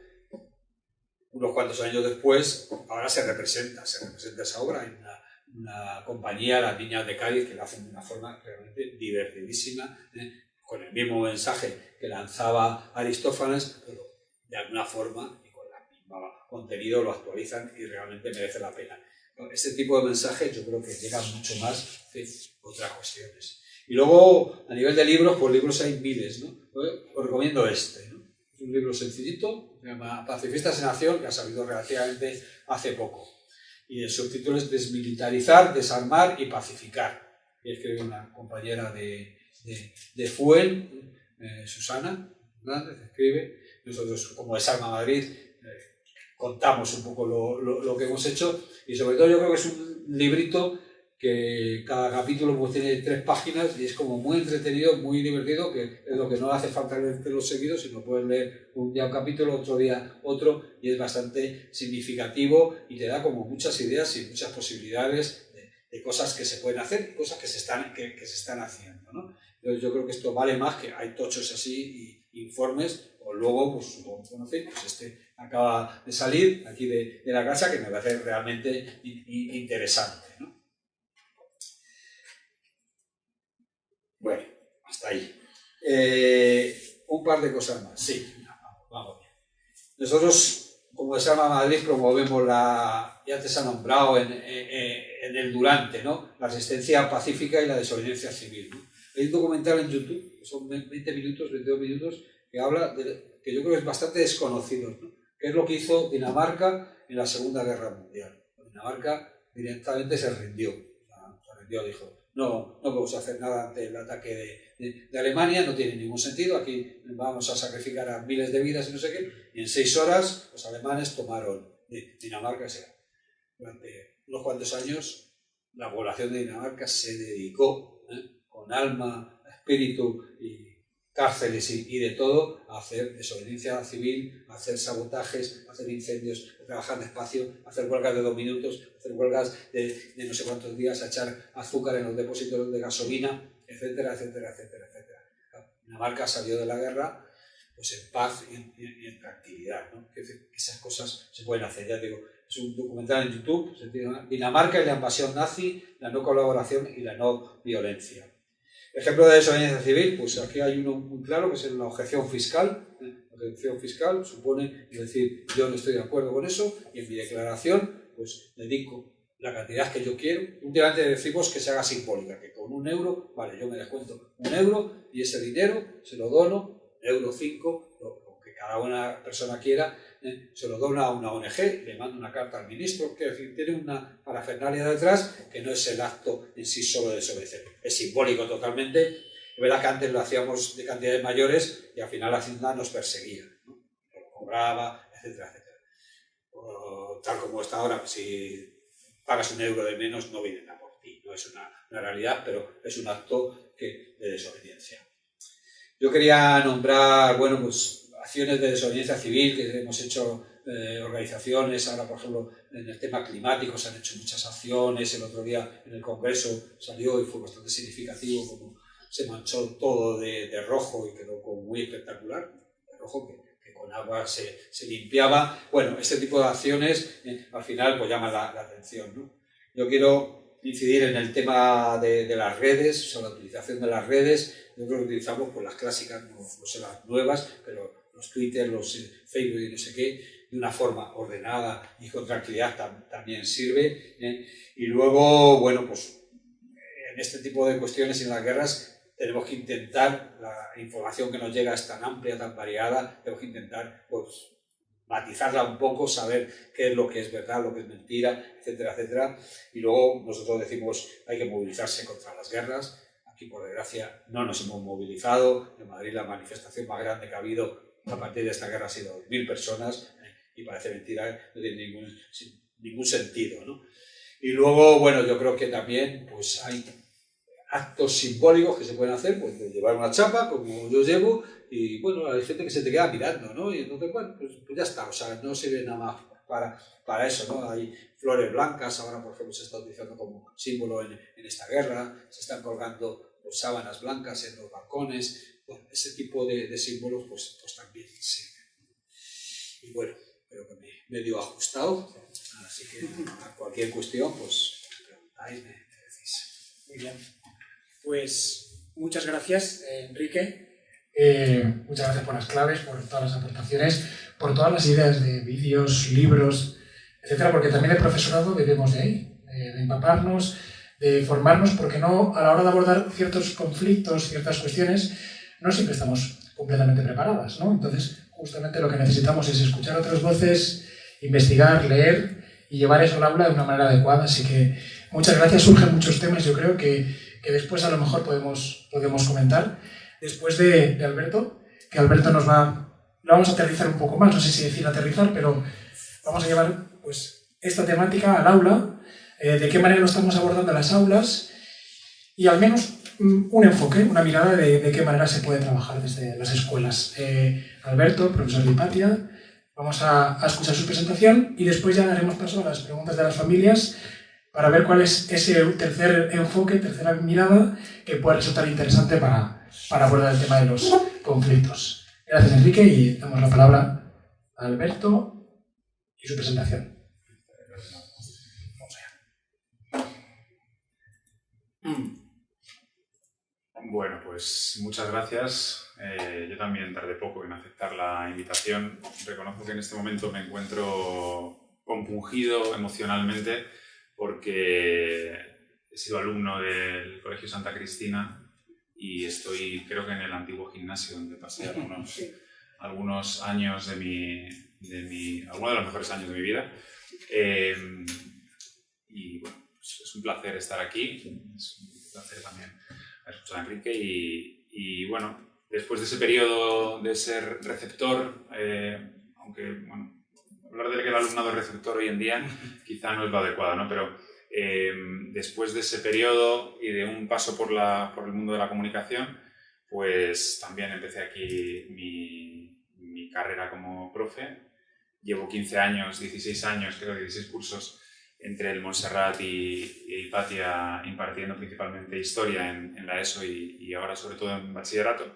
Unos cuantos años después, ahora se representa, se representa esa obra en una una compañía, las niñas de Cádiz, que lo hacen de una forma realmente divertidísima, ¿eh? con el mismo mensaje que lanzaba Aristófanes, pero de alguna forma y con el mismo contenido lo actualizan y realmente merece la pena. Este tipo de mensajes yo creo que llegan mucho más que otras cuestiones. Y luego, a nivel de libros, pues libros hay miles, ¿no? Os recomiendo este, ¿no? Es un libro sencillito, se llama Pacifistas en Acción, que ha salido relativamente hace poco y el subtítulo es Desmilitarizar, Desarmar y Pacificar. Y escribe una compañera de, de, de Fuel, eh, Susana Hernández, escribe. Nosotros, como Desarma Madrid, eh, contamos un poco lo, lo, lo, que hemos hecho y sobre todo yo creo que es un librito que cada capítulo pues, tiene tres páginas y es como muy entretenido, muy divertido, que es lo que no hace falta leerlo seguidos, sino puedes leer un día un capítulo, otro día otro, y es bastante significativo y te da como muchas ideas y muchas posibilidades de, de cosas que se pueden hacer y cosas que se están, que, que se están haciendo. ¿no? Entonces yo creo que esto vale más que hay tochos así y informes, o luego, pues supongo que conocéis, pues este acaba de salir aquí de, de la casa que me parece realmente interesante. ¿no? Bueno, hasta ahí. Eh, un par de cosas más. Sí, vamos bien. Nosotros, como se llama Madrid, promovemos la, ya te se ha nombrado en, en, el durante, ¿no? La resistencia pacífica y la desobediencia civil. ¿no? Hay un documental en YouTube, son 20 minutos, 22 minutos, que habla de, que yo creo que es bastante desconocido, ¿no? que es lo que hizo Dinamarca en la Segunda Guerra Mundial. Dinamarca directamente se rindió, se rindió, dijo, no, no podemos hacer nada ante el ataque de, Alemania, no tiene ningún sentido, aquí vamos a sacrificar a miles de vidas y no sé qué, en seis horas los alemanes tomaron Dinamarca, o durante unos cuantos años la población de Dinamarca se dedicó ¿eh? con alma, espíritu y cárceles y, de todo, hacer desobediencia civil, hacer sabotajes, hacer incendios, a trabajar despacio, a hacer huelgas de dos minutos, hacer huelgas de, no sé cuántos días, echar azúcar en los depósitos de gasolina, etcétera, etcétera, etcétera, etcétera. Dinamarca salió de la guerra pues en paz y en, tranquilidad, ¿no? esas cosas se pueden hacer, ya digo, es un documental en YouTube, Dinamarca y la invasión nazi, la no colaboración y la no violencia. Ejemplo de desobediencia civil, pues aquí hay uno muy claro, que es la objeción fiscal. La objeción fiscal supone decir, yo no estoy de acuerdo con eso, y en mi declaración, pues dedico la cantidad que yo quiero. Últimamente decimos que se haga simbólica, que con un euro, vale, yo me descuento un euro y ese dinero se lo dono, euro 5, lo que cada una persona quiera, ¿eh? se lo dona a una ONG, le manda una carta al ministro, que decir, tiene una parafernalia detrás que no es el acto en sí solo de desobedecer, es simbólico totalmente. Verdad que antes lo hacíamos de cantidades mayores y al final la Hacienda nos perseguía, ¿no? lo cobraba, etcétera, etcétera. tal como está ahora, si pagas un euro de menos no vienen a por ti, no es una, realidad, pero es un acto de desobediencia. Yo quería nombrar, bueno, pues acciones de desobediencia civil que hemos hecho eh, organizaciones, ahora por ejemplo en el tema climático se han hecho muchas acciones, el otro día en el Congreso salió y fue bastante significativo como se manchó todo de, rojo y quedó como muy espectacular, de rojo que, con agua se, se, limpiaba. Bueno, este tipo de acciones eh, al final pues llaman la, atención. ¿no? Yo quiero incidir en el tema de, de las redes, o sea, la utilización de las redes. Nosotros utilizamos pues, las clásicas, no, no sé las nuevas, pero los Twitter, los eh, Facebook y no sé qué, de una forma ordenada y con tranquilidad también sirve. ¿eh? Y luego, bueno, pues en este tipo de cuestiones y en las guerras tenemos que intentar, la información que nos llega es tan amplia, tan variada, tenemos que intentar pues, matizarla un poco, saber qué es lo que es verdad, lo que es mentira, etcétera, etcétera. Y luego nosotros decimos hay que movilizarse contra las guerras. Aquí, por desgracia, no nos hemos movilizado. En Madrid la manifestación más grande que ha habido a partir de esta guerra ha sido mil personas y parece mentira, no tiene ningún, ningún sentido. ¿no? Y luego, bueno, yo creo que también pues, hay actos simbólicos que se pueden hacer, pues de llevar una chapa, como yo llevo, y bueno, hay gente que se te queda mirando, ¿no? Y entonces, bueno, pues, pues ya está, o sea, no sirve nada más para, para eso, ¿no? Hay flores blancas, ahora por ejemplo se está utilizando como símbolo en, en esta guerra, se están colgando pues, sábanas blancas en los balcones, ese tipo de, símbolos pues, pues también sirven. Y bueno, creo que me, medio ajustado, así que a cualquier cuestión, pues me preguntáis, me, decís. Muy bien. Pues muchas gracias, Enrique. Eh, muchas gracias por las claves, por todas las aportaciones, por todas las ideas de vídeos, libros, etcétera, porque también el profesorado debemos de ahí, de empaparnos, de formarnos, porque no, a la hora de abordar ciertos conflictos, ciertas cuestiones, no siempre estamos completamente preparadas, ¿no? Entonces, justamente lo que necesitamos es escuchar otras voces, investigar, leer y llevar eso al aula de una manera adecuada. Así que muchas gracias. Surgen muchos temas, yo creo, que, que después a lo mejor podemos, podemos comentar. Después de, de, Alberto, que Alberto nos va... Lo vamos a aterrizar un poco más, no sé si decir aterrizar, pero vamos a llevar pues, esta temática al aula, eh, de qué manera lo estamos abordando en las aulas y al menos un enfoque, una mirada de, qué manera se puede trabajar desde las escuelas. Eh, Alberto, profesor de Hipatia, vamos a, escuchar su presentación y después ya daremos paso a las preguntas de las familias para ver cuál es ese tercer enfoque, tercera mirada que puede resultar interesante para, para abordar el tema de los conflictos. Gracias Enrique y damos la palabra a Alberto y su presentación. Bueno, pues muchas gracias. Eh, yo también tardé poco en aceptar la invitación. Reconozco que en este momento me encuentro compungido emocionalmente porque he sido alumno del Colegio Santa Cristina y estoy creo que en el antiguo gimnasio donde pasé algunos, algunos años de mi, de mi, algunos de los mejores años de mi vida. Eh, y bueno, pues es un placer estar aquí placer también escuchado a Enrique y, y bueno, después de ese periodo de ser receptor, eh, aunque bueno, hablar de que el alumnado es receptor hoy en día quizá no es lo adecuado, ¿no? Pero eh, después de ese periodo y de un paso por, la, por el mundo de la comunicación, pues también empecé aquí mi, mi carrera como profe. Llevo 15 años, 16 años, creo, 16 cursos entre el Montserrat y, y impartiendo principalmente historia en, en la ESO y, y, ahora sobre todo en bachillerato.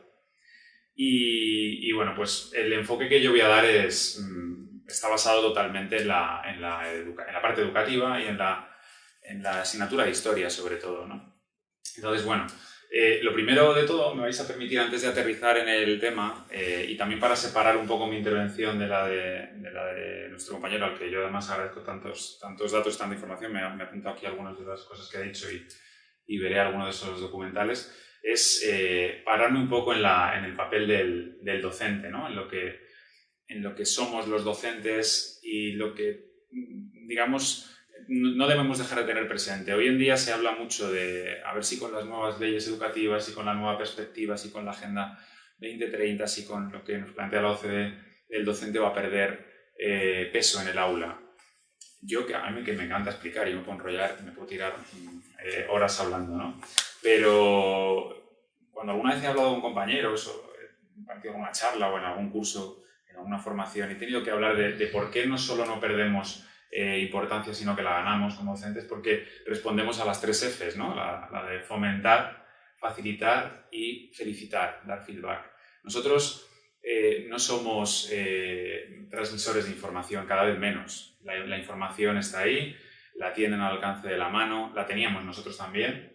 Y, y, bueno, pues el enfoque que yo voy a dar es, mm, está basado totalmente en la, en la, en la parte educativa y en la, en la asignatura de historia sobre todo. ¿no? Entonces, bueno, eh, lo primero de todo, me vais a permitir antes de aterrizar en el tema eh, y también para separar un poco mi intervención de la de, de la de, nuestro compañero, al que yo además agradezco tantos, tantos datos, tanta información, me, me he apuntado aquí algunas de las cosas que ha dicho y, y veré algunos de esos documentales, es eh, pararme un poco en, la, en el papel del, del docente, ¿no? en, lo que, en lo que somos los docentes y lo que, digamos, no debemos dejar de tener presente. Hoy en día se habla mucho de, a ver si con las nuevas leyes educativas, si con la nueva perspectiva, si con la Agenda 2030, si con lo que nos plantea la OCDE, el docente va a perder eh, peso en el aula. Yo, que a mí que me encanta explicar y me puedo enrollar, me puedo tirar eh, horas hablando, ¿no? Pero cuando alguna vez he hablado con compañeros, o he impartido una charla o en algún curso, en alguna formación, he tenido que hablar de por qué no solo no perdemos eh, importancia, sino que la ganamos como docentes porque respondemos a las tres Fs, ¿no? la, la de fomentar, facilitar y felicitar, dar feedback. Nosotros eh, no somos eh, transmisores de información, cada vez menos. La, la, información está ahí, la tienen al alcance de la mano, la teníamos nosotros también.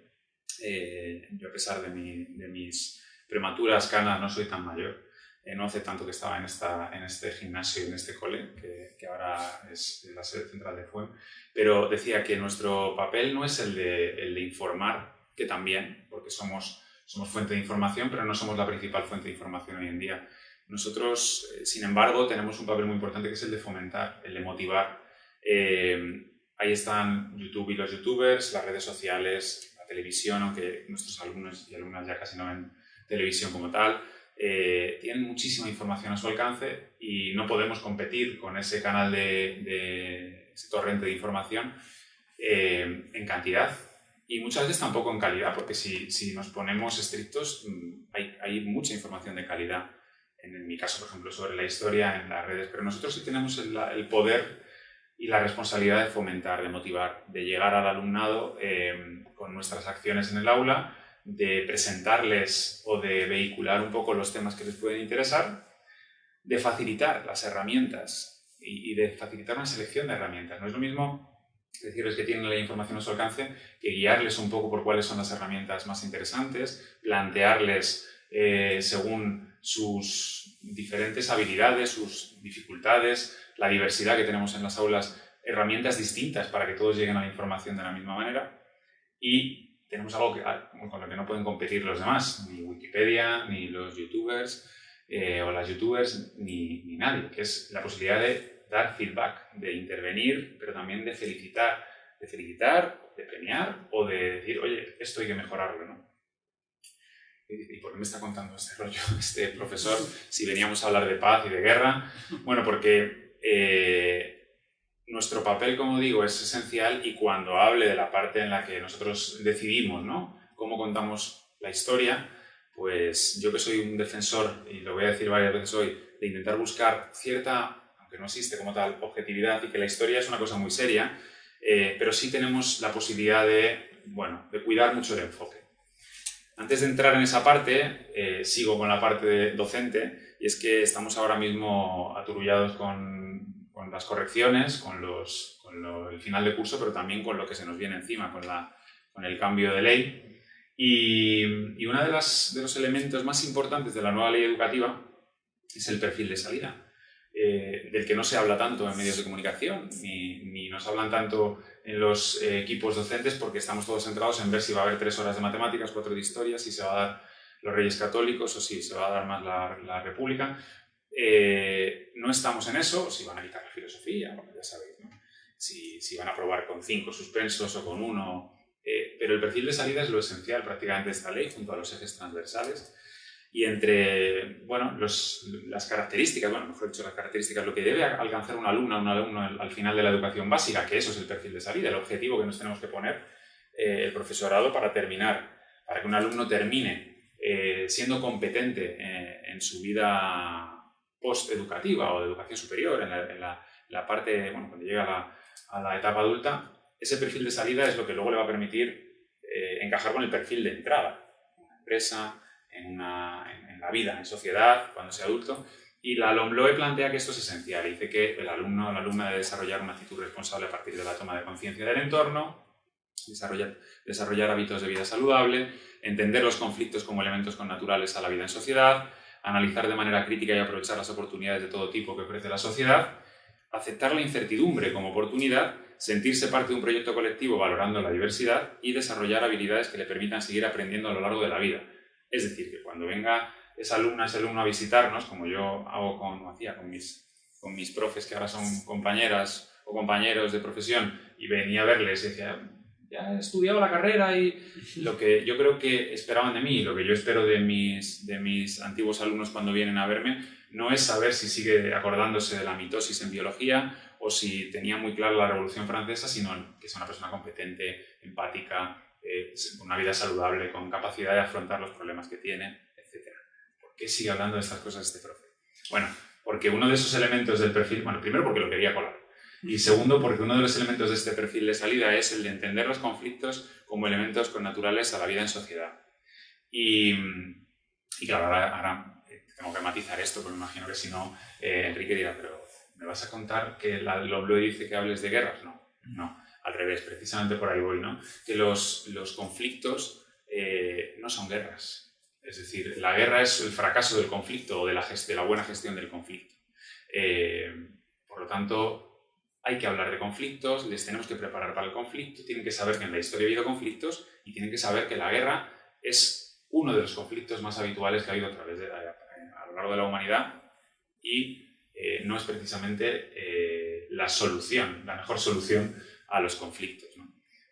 Eh, yo a pesar de, mi, de mis prematuras canas no soy tan mayor eh, no hace tanto que estaba en, esta, en este gimnasio, en este cole, que, que ahora es la sede central de FUEM, pero decía que nuestro papel no es el de, el de informar, que también, porque somos, somos fuente de información, pero no somos la principal fuente de información hoy en día. Nosotros, eh, sin embargo, tenemos un papel muy importante que es el de fomentar, el de motivar. Eh, ahí están YouTube y los youtubers, las redes sociales, la televisión, aunque nuestros alumnos y alumnas ya casi no ven televisión como tal, eh, tienen muchísima información a su alcance y no podemos competir con ese canal de, de ese torrente de información eh, en cantidad y muchas veces tampoco en calidad, porque si, si nos ponemos estrictos mm, hay, hay, mucha información de calidad, en, mi caso, por ejemplo, sobre la historia en las redes, pero nosotros sí tenemos el, el poder y la responsabilidad de fomentar, de motivar, de llegar al alumnado eh, con nuestras acciones en el aula de presentarles o de vehicular un poco los temas que les pueden interesar, de facilitar las herramientas y, de facilitar una selección de herramientas. No es lo mismo decirles que tienen la información a su alcance que guiarles un poco por cuáles son las herramientas más interesantes, plantearles eh, según sus diferentes habilidades, sus dificultades, la diversidad que tenemos en las aulas, herramientas distintas para que todos lleguen a la información de la misma manera y tenemos algo que, ah, con lo que no pueden competir los demás, ni Wikipedia, ni los youtubers eh, o las youtubers, ni, nadie, que es la posibilidad de dar feedback, de intervenir, pero también de felicitar, de felicitar, de premiar o de decir, oye, esto hay que mejorarlo, ¿no? ¿Y por qué me está contando este rollo este profesor si veníamos a hablar de paz y de guerra? Bueno, porque eh, nuestro papel, como digo, es esencial y cuando hable de la parte en la que nosotros decidimos, ¿no? Cómo contamos la historia, pues yo que soy un defensor, y lo voy a decir varias veces hoy, de intentar buscar cierta, aunque no existe como tal, objetividad y que la historia es una cosa muy seria, eh, pero sí tenemos la posibilidad de, bueno, de cuidar mucho el enfoque. Antes de entrar en esa parte, eh, sigo con la parte de docente, y es que estamos ahora mismo aturullados con con las correcciones, con, los, con lo, el final de curso, pero también con lo que se nos viene encima, con, la, con el cambio de ley. Y, y uno de, de los elementos más importantes de la nueva ley educativa es el perfil de salida, eh, del que no se habla tanto en medios de comunicación, ni, ni nos hablan tanto en los eh, equipos docentes, porque estamos todos centrados en ver si va a haber tres horas de matemáticas, cuatro de historia, si se va a dar los reyes católicos o si se va a dar más la, la república, eh, no estamos en eso, si van a quitar la filosofía, bueno, ya sabéis, ¿no? si, si, van a probar con cinco suspensos o con uno eh, pero el perfil de salida es lo esencial prácticamente de esta ley, junto a los ejes transversales. Y entre bueno, las características, bueno, mejor dicho, las características, lo que debe alcanzar un alumno, un alumno al final de la educación básica, que eso es el perfil de salida, el objetivo que nos tenemos que poner eh, el profesorado para terminar, para que un alumno termine siendo competente en su vida post-educativa o de educación superior, en la, parte, bueno, cuando llega a la, etapa adulta, ese perfil de salida es lo que luego le va a permitir eh, encajar con el perfil de entrada en una empresa, en, la vida, en sociedad, cuando sea adulto. Y la LOMLOE plantea que esto es esencial. Dice que el alumno o la alumna debe desarrollar una actitud responsable a partir de la toma de conciencia del entorno, desarrollar, desarrollar hábitos de vida saludable, entender los conflictos como elementos connaturales a la vida en sociedad, analizar de manera crítica y aprovechar las oportunidades de todo tipo que ofrece la sociedad, aceptar la incertidumbre como oportunidad sentirse parte de un proyecto colectivo valorando la diversidad y desarrollar habilidades que le permitan seguir aprendiendo a lo largo de la vida. Es decir, que cuando venga esa alumna, ese alumno a visitarnos, como yo hago con, hacía con mis, con mis profes que ahora son compañeras o compañeros de profesión, y venía a verles y decía, ya he estudiado la carrera y lo que yo creo que esperaban de mí, lo que yo espero de mis, de mis antiguos alumnos cuando vienen a verme, no es saber si sigue acordándose de la mitosis en biología o si tenía muy clara la Revolución Francesa, sino que es una persona competente, empática, eh, una vida saludable, con capacidad de afrontar los problemas que tiene, etc. ¿Por qué sigue hablando de estas cosas este profe? Bueno, porque uno de esos elementos del perfil, bueno, primero porque lo quería colar, y segundo porque uno de los elementos de este perfil de salida es el de entender los conflictos como elementos connaturales a la vida en sociedad. Y, y claro, ahora, eh, tengo que matizar esto, porque imagino que si no, eh, Enrique dirá, pero ¿me vas a contar que la Loblo dice que hables de guerras? No, no, al revés, precisamente por ahí voy, ¿no? Que los, los conflictos eh, no son guerras. Es decir, la guerra es el fracaso del conflicto o de la, de la buena gestión del conflicto. Eh, por lo tanto, hay que hablar de conflictos, les tenemos que preparar para el conflicto, tienen que saber que en la historia ha habido conflictos y tienen que saber que la guerra es uno de los conflictos más habituales que ha habido a, lo largo de la humanidad y eh, no es precisamente eh, la solución, la mejor solución a los conflictos.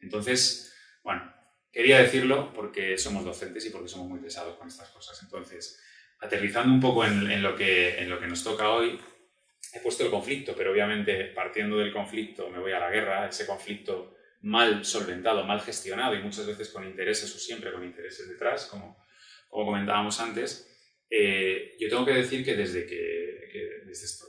Entonces, bueno, quería decirlo porque somos docentes y porque somos muy pesados con estas cosas. Entonces, aterrizando un poco en, lo, que, en lo que nos toca hoy, he puesto el conflicto, pero obviamente partiendo del conflicto me voy a la guerra, ese conflicto mal solventado, mal gestionado y muchas veces con intereses o siempre con intereses detrás, como, como comentábamos antes, eh, yo tengo que decir que desde que, desde estos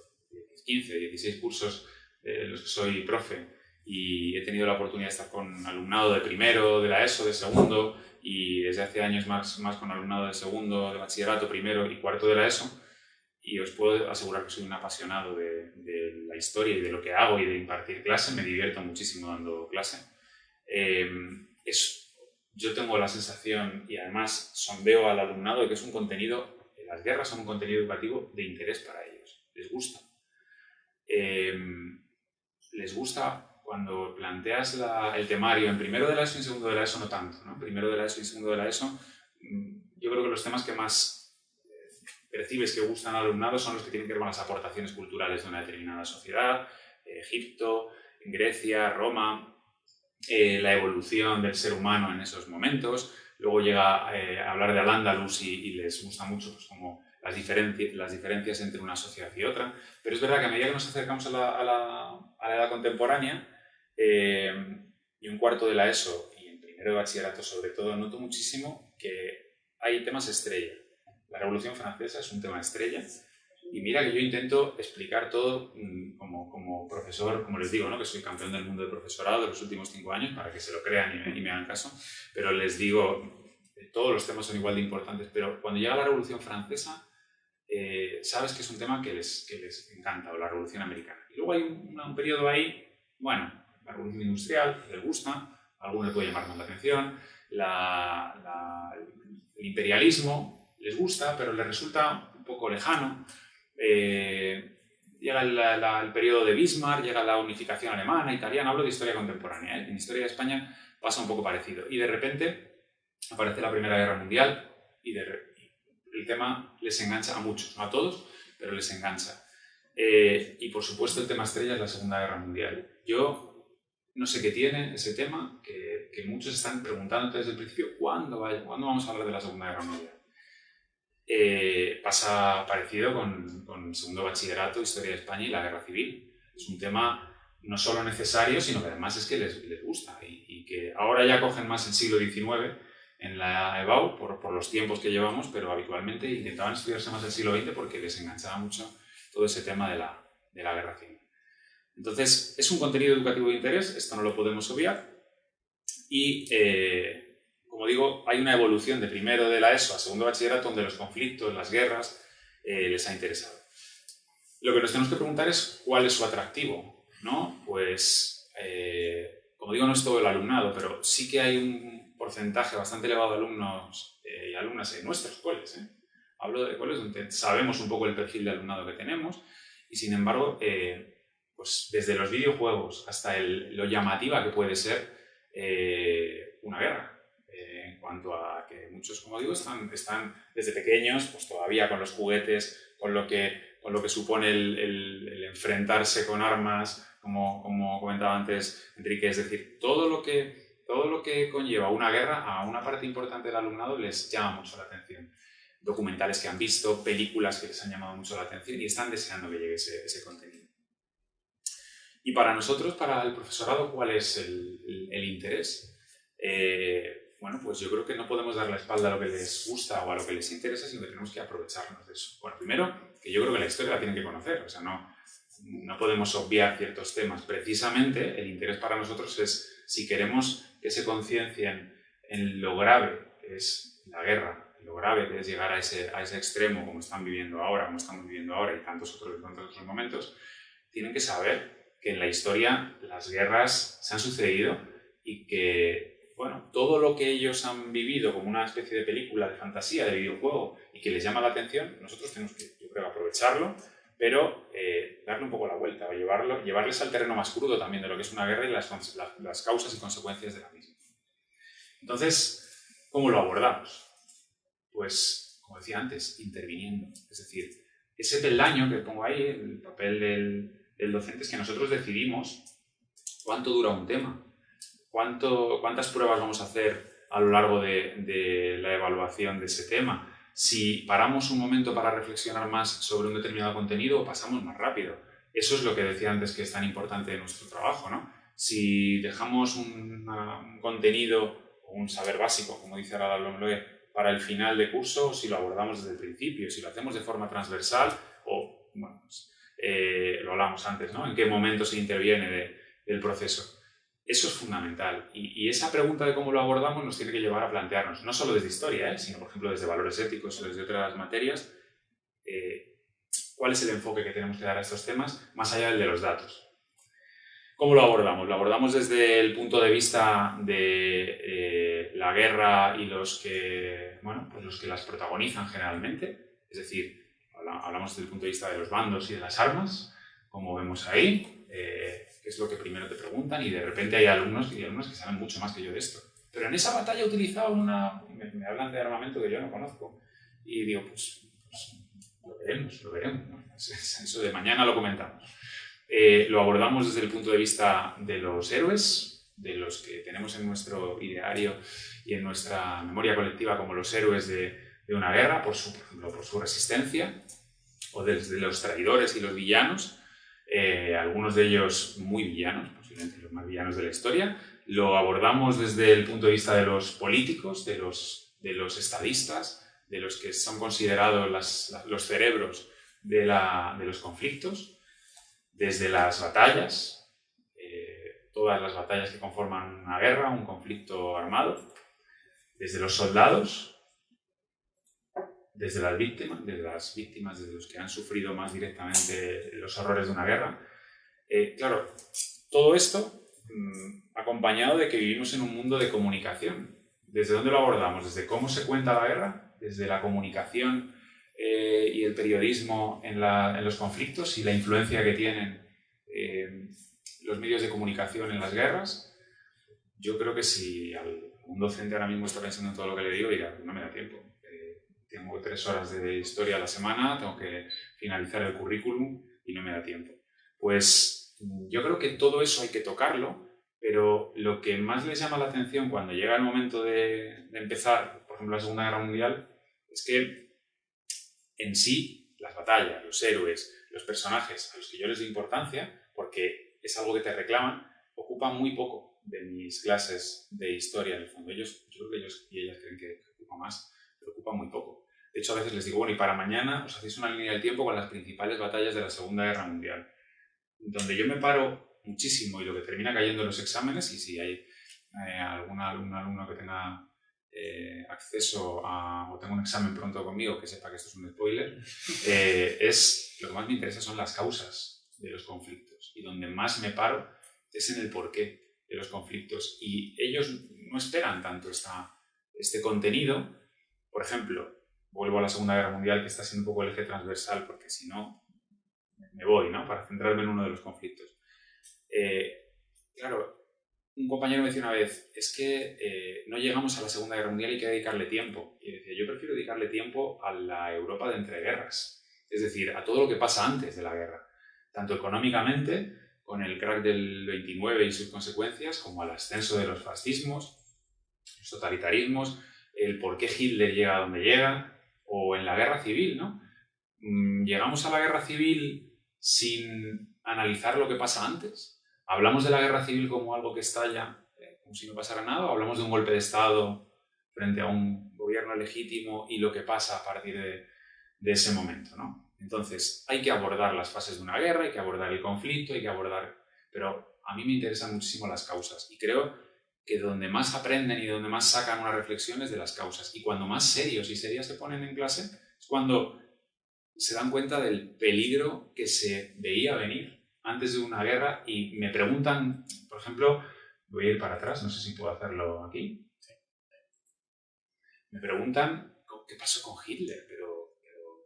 15, 16 cursos de los que soy profe y he tenido la oportunidad de estar con alumnado de primero, de la ESO, de segundo y desde hace años más, más con alumnado de segundo, de bachillerato, primero y cuarto de la ESO y os puedo asegurar que soy un apasionado de, la historia y de lo que hago y de impartir clase, me divierto muchísimo dando clase. Eh, es, yo tengo la sensación y además sondeo al alumnado de que es un contenido las guerras son un contenido educativo de interés para ellos, les gusta. Em, les gusta cuando planteas el temario en primero de la ESO y en segundo de la ESO no tanto, ¿no? Primero de la ESO y segundo de la ESO, mm, yo creo que los temas que más eh, percibes que gustan al alumnado son los que tienen que ver con las aportaciones culturales de una determinada sociedad, Egipto, Grecia, Roma, eh, la evolución del ser humano en esos momentos, luego llega eh, a hablar de Al-Ándalus y, les gusta mucho pues, como las, diferencias, las diferencias entre una sociedad y otra. Pero es verdad que a medida que nos acercamos a la, a la, edad contemporánea, eh, y un cuarto de la ESO y en primero de bachillerato sobre todo, noto muchísimo que hay temas estrella. La Revolución Francesa es un tema estrella y mira que yo intento explicar todo mm, como, como, profesor, como les digo, ¿no? que soy campeón del mundo de profesorado de los últimos cinco años, para que se lo crean y me, hagan caso, pero les digo, todos los temas son igual de importantes, pero cuando llega la Revolución Francesa, eh, sabes que es un tema que les, que les encanta, o la Revolución Americana. Y luego hay un, un periodo ahí, bueno, la Revolución Industrial, les gusta, a algunos les puede llamar más la atención, la, el imperialismo les gusta, pero les resulta un poco lejano, eh, llega el, periodo de Bismarck, llega la unificación alemana, italiana, hablo de historia contemporánea, ¿eh? en historia de España pasa un poco parecido. Y de repente aparece la Primera Guerra Mundial y, el tema les engancha a muchos, no a todos, pero les engancha. Eh, y por supuesto el tema estrella es la Segunda Guerra Mundial. Yo no sé qué tiene ese tema, que, muchos están preguntando desde el principio, ¿cuándo, ¿cuándo vamos a hablar de la Segunda Guerra Mundial? Eh, pasa parecido con, con, segundo bachillerato, historia de España y la guerra civil. Es un tema no solo necesario, sino que además es que les, les gusta y, y, que ahora ya cogen más el siglo XIX en la EBAU por, por, los tiempos que llevamos, pero habitualmente intentaban estudiarse más el siglo XX porque les enganchaba mucho todo ese tema de la, de la guerra civil. Entonces, es un contenido educativo de interés, esto no lo podemos obviar, y eh, como digo, hay una evolución de primero de la ESO a segundo bachillerato donde los conflictos, las guerras, eh, les ha interesado. Lo que nos tenemos que preguntar es cuál es su atractivo, ¿no? Pues, eh, como digo, no es todo el alumnado, pero sí que hay un porcentaje bastante elevado de alumnos y alumnas en nuestros coles. Hablo de coles donde sabemos un poco el perfil de alumnado que tenemos y, sin embargo, pues desde los videojuegos hasta lo llamativa que puede ser eh, una guerra. En cuanto a que muchos, como digo, están, desde pequeños, pues todavía con los juguetes, con lo que, con lo que supone el, enfrentarse con armas, como, como, comentaba antes Enrique, es decir, todo lo, que, todo lo que conlleva una guerra a una parte importante del alumnado les llama mucho la atención. Documentales que han visto, películas que les han llamado mucho la atención y están deseando que llegue ese, contenido. Y para nosotros, para el profesorado, ¿cuál es el interés? Eh, bueno, pues yo creo que no podemos dar la espalda a lo que les gusta o a lo que les interesa, sino que tenemos que aprovecharnos de eso. Bueno, primero, que yo creo que la historia la tienen que conocer, o sea, no, no podemos obviar ciertos temas. Precisamente, el interés para nosotros es, si queremos que se conciencien en lo grave que es la guerra, lo grave que es llegar a ese, a ese extremo, como están viviendo ahora, como estamos viviendo ahora y tantos otros, tantos otros momentos, tienen que saber que en la historia las guerras se han sucedido y que, bueno, todo lo que ellos han vivido como una especie de película, de fantasía, de videojuego y que les llama la atención, nosotros tenemos que, yo creo, aprovecharlo, pero eh, darle un poco la vuelta o llevarlo, llevarles al terreno más crudo también de lo que es una guerra y las, causas y consecuencias de la misma. Entonces, ¿cómo lo abordamos? Pues, como decía antes, interviniendo. Es decir, ese peldaño que pongo ahí, el papel del, el docente es que nosotros decidimos cuánto dura un tema, cuánto, cuántas pruebas vamos a hacer a lo largo de, la evaluación de ese tema, si paramos un momento para reflexionar más sobre un determinado contenido pasamos más rápido. Eso es lo que decía antes que es tan importante de nuestro trabajo, ¿no? Si dejamos un, contenido o un saber básico, como dice ahora Longloe, para el final de curso, si lo abordamos desde el principio, si lo hacemos de forma transversal o, bueno, pues, eh, lo hablamos antes, ¿no? En qué momento se interviene de, del proceso. Eso es fundamental. Y, esa pregunta de cómo lo abordamos nos tiene que llevar a plantearnos, no solo desde historia, ¿eh? sino por ejemplo desde valores éticos o desde otras materias, eh, cuál es el enfoque que tenemos que dar a estos temas, más allá del de los datos. ¿Cómo lo abordamos? Lo abordamos desde el punto de vista de eh, la guerra y los que, bueno, pues los que las protagonizan generalmente, es decir, hablamos desde el punto de vista de los bandos y de las armas, como vemos ahí, es lo que primero te preguntan, y de repente hay alumnos y alumnos que saben mucho más que yo de esto. Pero en esa batalla utilizaban una... Me, hablan de armamento que yo no conozco. Y digo, pues, pues lo veremos, lo veremos. Eso de mañana lo comentamos. Eh, lo abordamos desde el punto de vista de los héroes, de los que tenemos en nuestro ideario y en nuestra memoria colectiva como los héroes de, una guerra, por su, por su resistencia, o desde los traidores y los villanos, eh, algunos de ellos muy villanos, posiblemente los más villanos de la historia. Lo abordamos desde el punto de vista de los políticos, de los, de los estadistas, de los que son considerados las, los cerebros de, la, de, los conflictos, desde las batallas, eh, todas las batallas que conforman una guerra, un conflicto armado, desde los soldados, desde las víctimas, desde las víctimas, desde los que han sufrido más directamente los horrores de una guerra. Eh, claro, todo esto mmm, acompañado de que vivimos en un mundo de comunicación. ¿Desde dónde lo abordamos? ¿Desde cómo se cuenta la guerra? ¿Desde la comunicación eh, y el periodismo en, la, en, los conflictos y la influencia que tienen eh, los medios de comunicación en las guerras? Yo creo que si un docente ahora mismo está pensando en todo lo que le digo, dirá, no me da tiempo tengo tres horas de historia a la semana, tengo que finalizar el currículum y no me da tiempo. Pues yo creo que todo eso hay que tocarlo pero lo que más les llama la atención cuando llega el momento de, de empezar, por ejemplo, la Segunda Guerra Mundial, es que en sí las batallas, los héroes, los personajes a los que yo les doy importancia, porque es algo que te reclaman, ocupan muy poco de mis clases de historia en el fondo. Ellos, yo creo que ellos y ellas creen que ocupa más, pero ocupa muy poco. De hecho, a veces les digo, bueno, y para mañana os hacéis una línea del tiempo con las principales batallas de la Segunda Guerra Mundial, donde yo me paro muchísimo y lo que termina cayendo en los exámenes, y si hay eh, algún alumno que tenga eh, acceso a, o tengo un examen pronto conmigo que sepa que esto es un spoiler, eh, es, lo que más me interesa son las causas de los conflictos. Y donde más me paro es en el porqué de los conflictos. Y ellos no esperan tanto esta, este contenido. Por ejemplo, vuelvo a la Segunda Guerra Mundial, que está siendo un poco el eje transversal, porque si no, me voy, ¿no? Para centrarme en uno de los conflictos. Eh, claro, un compañero me decía una vez, es que eh, no llegamos a la Segunda Guerra Mundial y hay que dedicarle tiempo. Y decía, yo prefiero dedicarle tiempo a la Europa de entreguerras, es decir, a todo lo que pasa antes de la guerra, tanto económicamente, con el crack del 29 y sus consecuencias, como al ascenso de los fascismos, los totalitarismos, el por qué Hitler llega a donde llega, o en la guerra civil, ¿no? Mm, llegamos a la guerra civil sin analizar lo que pasa antes, ¿Hablamos de la guerra civil como algo que estalla eh, como si no pasara nada hablamos de un golpe de Estado frente a un gobierno legítimo y lo que pasa a partir de, ese momento? ¿no? Entonces, hay que abordar las fases de una guerra, hay que abordar el conflicto, hay que abordar... Pero a mí me interesan muchísimo las causas y creo que donde más aprenden y donde más sacan una reflexión es de las causas. Y cuando más serios y serias se ponen en clase es cuando se dan cuenta del peligro que se veía venir antes de una guerra y me preguntan, por ejemplo, voy a ir para atrás, no sé si puedo hacerlo aquí. Me preguntan qué pasó con Hitler, pero,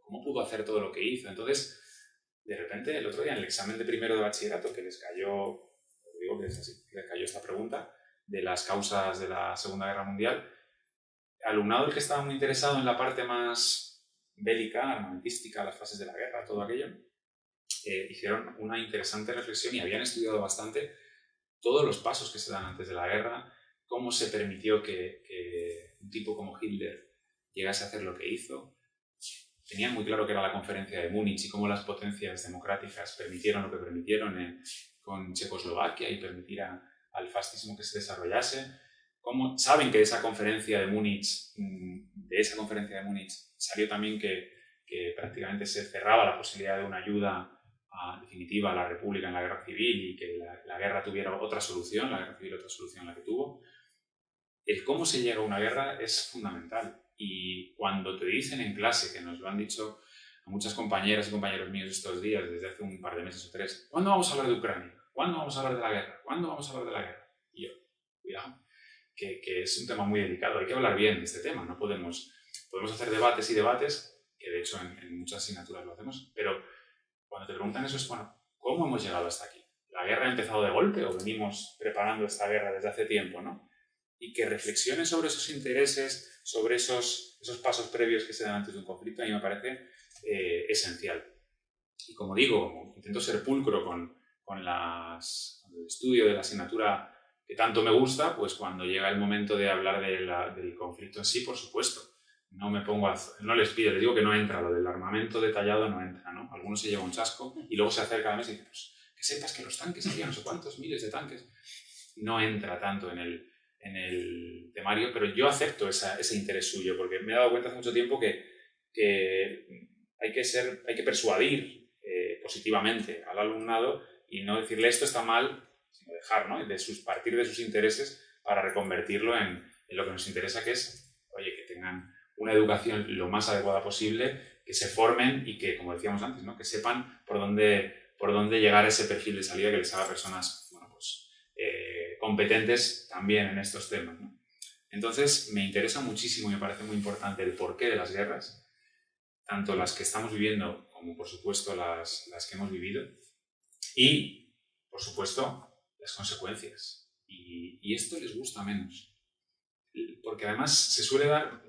cómo pudo hacer todo lo que hizo. Entonces, de repente, el otro día en el examen de primero de bachillerato, que les cayó, digo que les cayó esta pregunta, de las causas de la Segunda Guerra Mundial, alumnado el que estaba muy interesado en la parte más bélica, armamentística, las fases de la guerra, todo aquello, eh, hicieron una interesante reflexión y habían estudiado bastante todos los pasos que se dan antes de la guerra, cómo se permitió que, un tipo como Hitler llegase a hacer lo que hizo. Tenían muy claro que era la conferencia de Múnich y cómo las potencias democráticas permitieron lo que permitieron con Checoslovaquia y permitir al fascismo que se desarrollase. Cómo saben que de esa conferencia de Múnich, mm, de esa conferencia de Múnich, salió también que, que prácticamente se cerraba la posibilidad de una ayuda definitiva la República en la guerra civil y que la, guerra tuviera otra solución, la guerra civil otra solución la que tuvo, el cómo se llega a una guerra es fundamental. Y cuando te dicen en clase, que nos lo han dicho a muchas compañeras y compañeros míos estos días, desde hace un par de meses o tres, ¿cuándo vamos a hablar de Ucrania? ¿Cuándo vamos a hablar de la guerra? ¿Cuándo vamos a hablar de la guerra? Y yo, cuidado, que, que es un tema muy delicado, hay que hablar bien de este tema, no podemos, podemos hacer debates y debates, que de hecho en, en muchas asignaturas lo hacemos, pero cuando te preguntan eso es, bueno, ¿cómo hemos llegado hasta aquí? ¿La guerra ha empezado de golpe o venimos preparando esta guerra desde hace tiempo, no? Y que reflexiones sobre esos intereses, sobre esos, esos pasos previos que se dan antes de un conflicto, a mí me parece eh, esencial. Y como digo, intento ser pulcro con, con, las, el estudio de la asignatura que tanto me gusta, pues cuando llega el momento de hablar del conflicto en sí, por supuesto, no me pongo a, no les pido, les digo que no entra, lo del armamento detallado no entra, ¿no? Algunos se lleva un chasco y luego se acerca a la mesa y dice, pues que sepas que los tanques había no sé cuántos miles de tanques. No entra tanto en el, en el temario, pero yo acepto esa, ese interés suyo, porque me he dado cuenta hace mucho tiempo que, que hay, que ser, hay que persuadir eh, positivamente al alumnado y no decirle esto está mal, sino dejar, ¿no? De sus, partir de sus intereses para reconvertirlo en, lo que nos interesa, que es, oye, que tengan una educación lo más adecuada posible, que se formen y que, como decíamos antes, ¿no? que sepan por dónde, por dónde llegar a ese perfil de salida que les haga personas bueno, pues, eh, competentes también en estos temas. Entonces, me interesa muchísimo y me parece muy importante el porqué de las guerras, tanto las que estamos viviendo como, por supuesto, las, las que hemos vivido, y, por supuesto, las consecuencias. Y, y esto les gusta menos, porque además se suele dar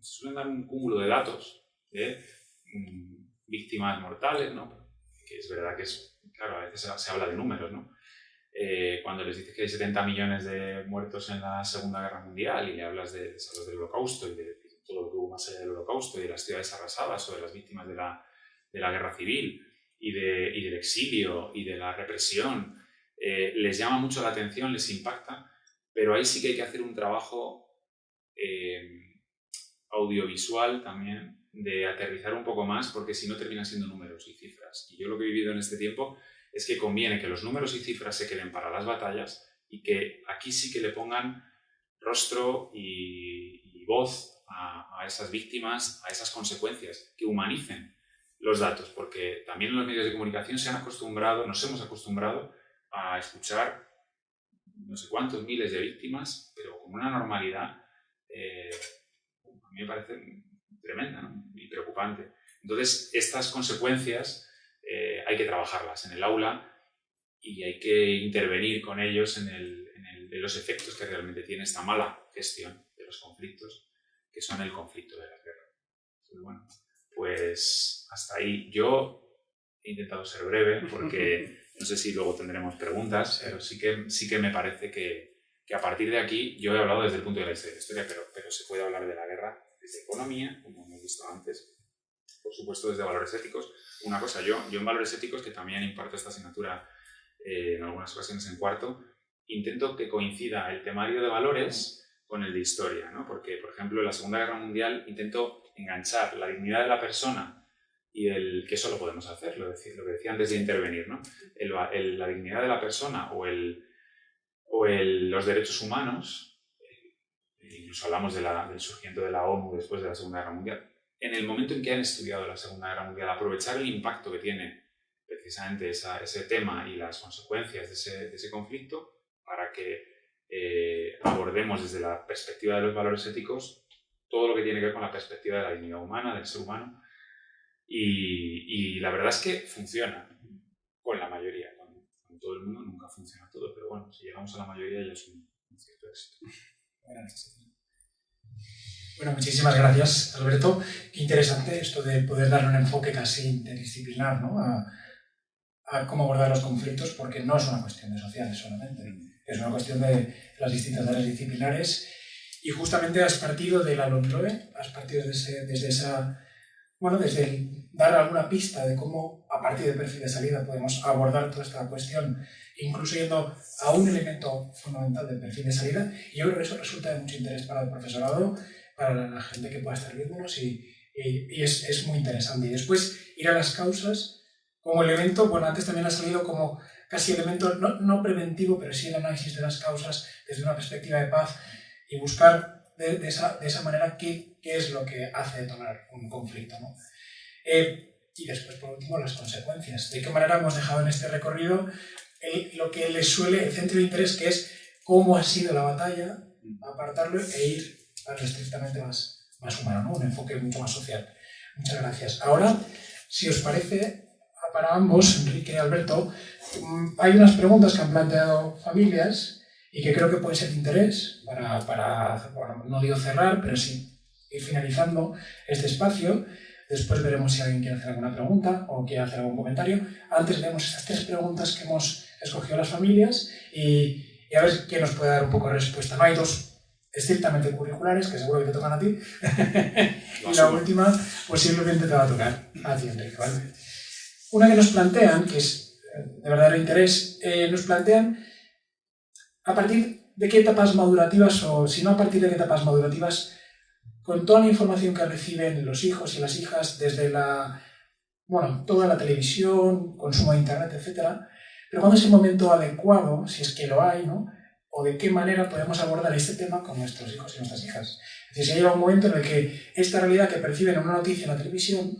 suelen dar un cúmulo de datos de mm, víctimas mortales, ¿no? que es verdad que es, claro, a veces se, habla de números, ¿no? eh, cuando les dices que hay 70 millones de muertos en la Segunda Guerra Mundial y le hablas de, del Holocausto y de, todo lo que hubo más allá del Holocausto y de las ciudades arrasadas o de las víctimas de la, de la guerra civil y, de, y, del exilio y de la represión, eh, les llama mucho la atención, les impacta, pero ahí sí que hay que hacer un trabajo eh, audiovisual también de aterrizar un poco más porque si no termina siendo números y cifras. Y yo lo que he vivido en este tiempo es que conviene que los números y cifras se queden para las batallas y que aquí sí que le pongan rostro y, voz a, esas víctimas, a esas consecuencias, que humanicen los datos, porque también en los medios de comunicación se han acostumbrado, nos hemos acostumbrado a escuchar no sé cuántos miles de víctimas, pero con una normalidad, eh, a mí me parece tremenda y preocupante. Entonces, estas consecuencias eh, hay que trabajarlas en el aula y hay que intervenir con ellos en, el, en, los efectos que realmente tiene esta mala gestión de los conflictos, que son el conflicto de la guerra. bueno, pues hasta ahí. Yo he intentado ser breve porque no sé si luego tendremos preguntas, pero sí que, sí que me parece que, que a partir de aquí, yo he hablado desde el punto de la historia, pero, pero se puede hablar de la guerra desde economía, como hemos visto antes, por supuesto desde valores éticos. Una cosa, yo, yo en valores éticos, que también imparto esta asignatura eh, en algunas ocasiones en cuarto, intento que coincida el temario de valores con el de historia, ¿no? porque, por ejemplo, en la Segunda Guerra Mundial intento enganchar la dignidad de la persona y el que eso lo podemos hacer, lo, lo que decía antes de intervenir, ¿no? El, la dignidad de la persona o, el, o el, los derechos humanos, eh, incluso hablamos de la, del surgimiento de la ONU después de la Segunda Guerra Mundial, en el momento en que han estudiado la Segunda Guerra Mundial, aprovechar el impacto que tiene precisamente ese tema y las consecuencias de ese, de ese conflicto para que eh, abordemos desde la perspectiva de los valores éticos todo lo que tiene que ver con la perspectiva de la dignidad humana, del ser humano. Y, y la verdad es que funciona con la mayoría. Con, todo el mundo nunca funciona todo, pero bueno, si llegamos a la mayoría ya es un, un cierto éxito. Bueno, muchísimas gracias, Alberto. Qué interesante esto de poder darle un enfoque casi interdisciplinar ¿no? a, a, cómo abordar los conflictos, porque no es una cuestión de sociales solamente, es una cuestión de las distintas áreas disciplinares. Y justamente has partido de la LOMLOE, has partido desde, desde esa, bueno, desde dar alguna pista de cómo a partir del perfil de salida podemos abordar toda esta cuestión, incluso yendo a un elemento fundamental del perfil de salida. Y yo creo que eso resulta de mucho interés para el profesorado para la gente que pueda estar viéndonos y, y, es, es, muy interesante. Y después ir a las causas como elemento, bueno, antes también ha salido como casi elemento no, no preventivo, pero sí el análisis de las causas desde una perspectiva de paz y buscar de, esa, de esa, manera qué, qué, es lo que hace detonar un conflicto. ¿no? Eh, y después, por último, las consecuencias. De qué manera hemos dejado en este recorrido el, lo que les suele, el centro de interés, que es cómo ha sido la batalla, apartarlo e ir algo estrictamente más, más humano, ¿no? un enfoque mucho más social. Muchas gracias. Ahora, si os parece, para ambos, Enrique y Alberto, mm, hay unas preguntas que han planteado familias y que creo que pueden ser de interés para, para bueno, no digo cerrar, pero sí ir finalizando este espacio. Después veremos si alguien quiere hacer alguna pregunta o quiere hacer algún comentario. Antes leemos estas tres preguntas que hemos escogido las familias y, y a ver quién nos puede dar un poco de respuesta. No hay dos estrictamente curriculares, que seguro que te tocan a ti. y la última, posiblemente te va a tocar a ti, Enrique. ¿vale? Una que nos plantean, que es de verdadero interés, eh, nos plantean a partir de qué etapas madurativas, o si no a partir de qué etapas madurativas, con toda la información que reciben los hijos y las hijas desde la, bueno, toda la televisión, consumo de internet, etc., pero cuando es el momento adecuado, si es que lo hay, ¿no? o de qué manera podemos abordar este tema con nuestros hijos y nuestras hijas. Es decir, se llega un momento en el que esta realidad que perciben en una noticia en la televisión,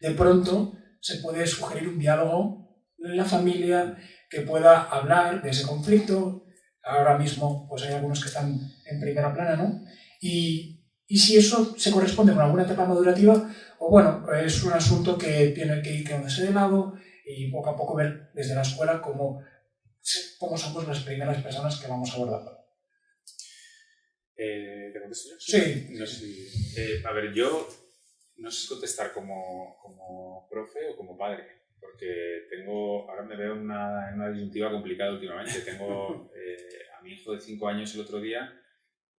de pronto se puede sugerir un diálogo en la familia que pueda hablar de ese conflicto. Ahora mismo pues hay algunos que están en primera plana, ¿no? Y, y si eso se corresponde con alguna etapa madurativa, o bueno, es un asunto que tiene que ir quedándose de lado y poco a poco ver desde la escuela cómo cómo somos las primeras personas que vamos abordando. Eh, ¿Te contesto yo? Sí. No sé, eh, a ver, yo no sé contestar como, como profe o como padre, porque tengo, ahora me veo en una, en una disyuntiva complicada últimamente. Tengo eh, a mi hijo de 5 años el otro día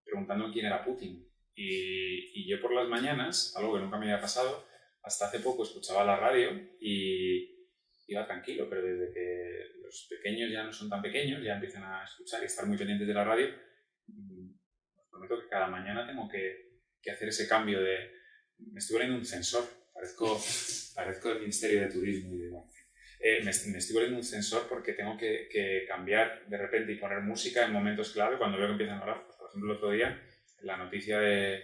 preguntando quién era Putin. Y, y, yo por las mañanas, algo que nunca me había pasado, hasta hace poco escuchaba la radio y iba tranquilo, pero desde que los pequeños ya no son tan pequeños, ya empiezan a escuchar y estar muy pendientes de la radio, mm, os prometo que cada mañana tengo que, que hacer ese cambio de... Me estoy volviendo un sensor, parezco, parezco del Ministerio de Turismo y demás. Eh, me, me, estoy volviendo un sensor porque tengo que, que, cambiar de repente y poner música en momentos clave cuando veo que empiezan a hablar. Por ejemplo, el otro día, la noticia de,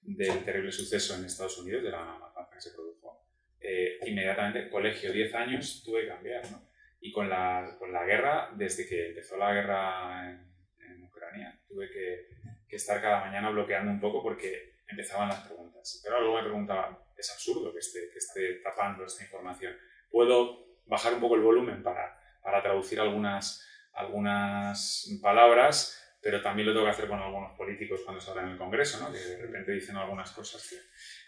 del terrible suceso en Estados Unidos, de la matanza que se produjo, eh, inmediatamente, colegio, 10 años, tuve que cambiar. ¿no? Y con la, con la guerra, desde que empezó la guerra en, en Ucrania, tuve que, que, estar cada mañana bloqueando un poco porque empezaban las preguntas. Pero luego me preguntaban, es absurdo que esté, que esté tapando esta información. Puedo bajar un poco el volumen para, para traducir algunas, algunas palabras, pero también lo tengo que hacer con algunos políticos cuando se habla en el Congreso, ¿no? que de repente dicen algunas cosas. Que...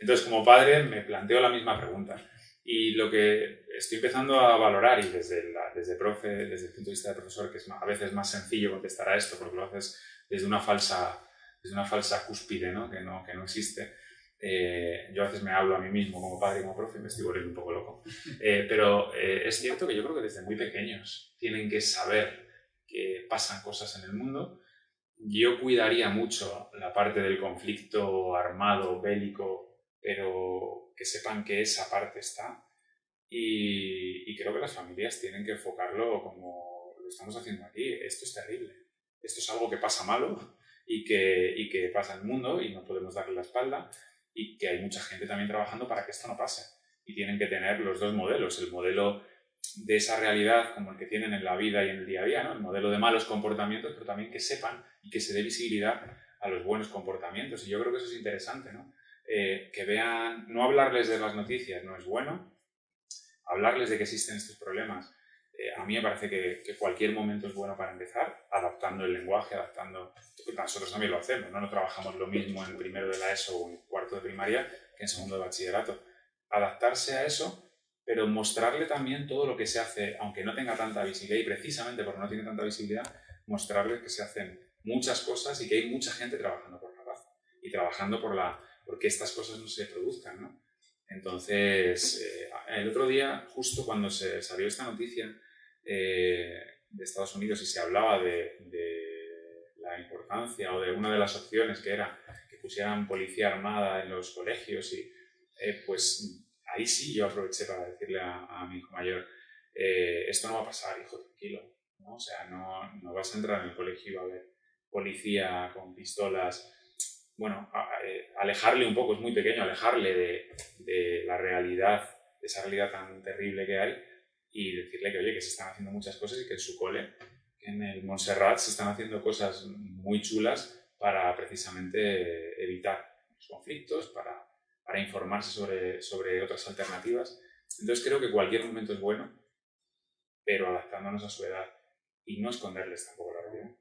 Entonces, como padre, me planteo la misma pregunta. Y lo que estoy empezando a valorar, y desde, la, desde, profe, desde el punto de vista de profesor, que es a veces más sencillo contestar a esto, porque lo haces desde una falsa, desde una falsa cúspide ¿no? Que, no, que no existe, eh, yo a veces me hablo a mí mismo como padre y como profe y me estoy volviendo un poco loco. Eh, pero eh, es cierto que yo creo que desde muy pequeños tienen que saber que pasan cosas en el mundo. Yo cuidaría mucho la parte del conflicto armado, bélico, pero que sepan que esa parte está. Y, y creo que las familias tienen que enfocarlo como lo estamos haciendo aquí. Esto es terrible. Esto es algo que pasa malo y que, y que pasa en el mundo y no podemos darle la espalda y que hay mucha gente también trabajando para que esto no pase. Y tienen que tener los dos modelos, el modelo de esa realidad como el que tienen en la vida y en el día a día, ¿no? el modelo de malos comportamientos, pero también que sepan y que se dé visibilidad a los buenos comportamientos. Y yo creo que eso es interesante, ¿no? Eh, que vean, no hablarles de las noticias no es bueno, hablarles de que existen estos problemas. Eh, a mí me parece que, que, cualquier momento es bueno para empezar, adaptando el lenguaje, adaptando... Nosotros también lo hacemos, ¿no? No trabajamos lo mismo en primero de la ESO o en cuarto de primaria que en segundo de bachillerato. Adaptarse a eso, pero mostrarle también todo lo que se hace, aunque no tenga tanta visibilidad, y precisamente porque no tiene tanta visibilidad, mostrarle que se hacen muchas cosas y que hay mucha gente trabajando por la paz y trabajando por la, porque estas cosas no se produzcan, ¿no? Entonces, eh, el otro día, justo cuando se salió esta noticia eh, de Estados Unidos y se hablaba de, de, la importancia o de una de las opciones que era que pusieran policía armada en los colegios y eh, pues ahí sí yo aproveché para decirle a, a mi hijo mayor, eh, esto no va a pasar, hijo, tranquilo, ¿no? O sea, no, no vas a entrar en el colegio y va a haber policía con pistolas bueno, alejarle un poco, es muy pequeño, alejarle de, de, la realidad, de esa realidad tan terrible que hay y decirle que, oye, que se están haciendo muchas cosas y que en su cole, en el Montserrat, se están haciendo cosas muy chulas para precisamente evitar los conflictos, para, para informarse sobre, sobre otras alternativas. Entonces creo que cualquier momento es bueno, pero adaptándonos a su edad y no esconderles tampoco la realidad.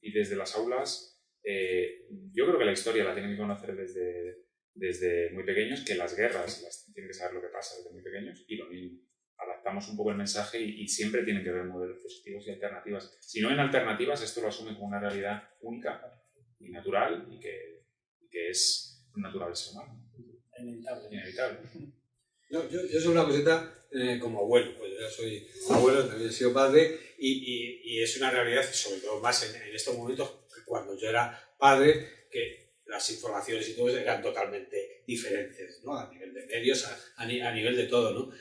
Y desde las aulas eh, yo creo que la historia la tienen que conocer desde, desde muy pequeños, que las guerras las, tienen que saber lo que pasa desde muy pequeños y lo mismo. Adaptamos un poco el mensaje y, y siempre tienen que haber modelos positivos y alternativas. Si no hay alternativas, esto lo asume como una realidad única y natural y que, y que es natural del ser humano. Inevitable. Inevitable. No, yo, yo soy una cosita eh, como abuelo, pues ya soy abuelo, también he sido padre, y, y, y es una realidad, sobre todo más en, en, estos momentos, cuando yo era padre, que las informaciones y todo eso eran totalmente diferentes, ¿no? A nivel de medios, a, a, a nivel de todo, ¿no?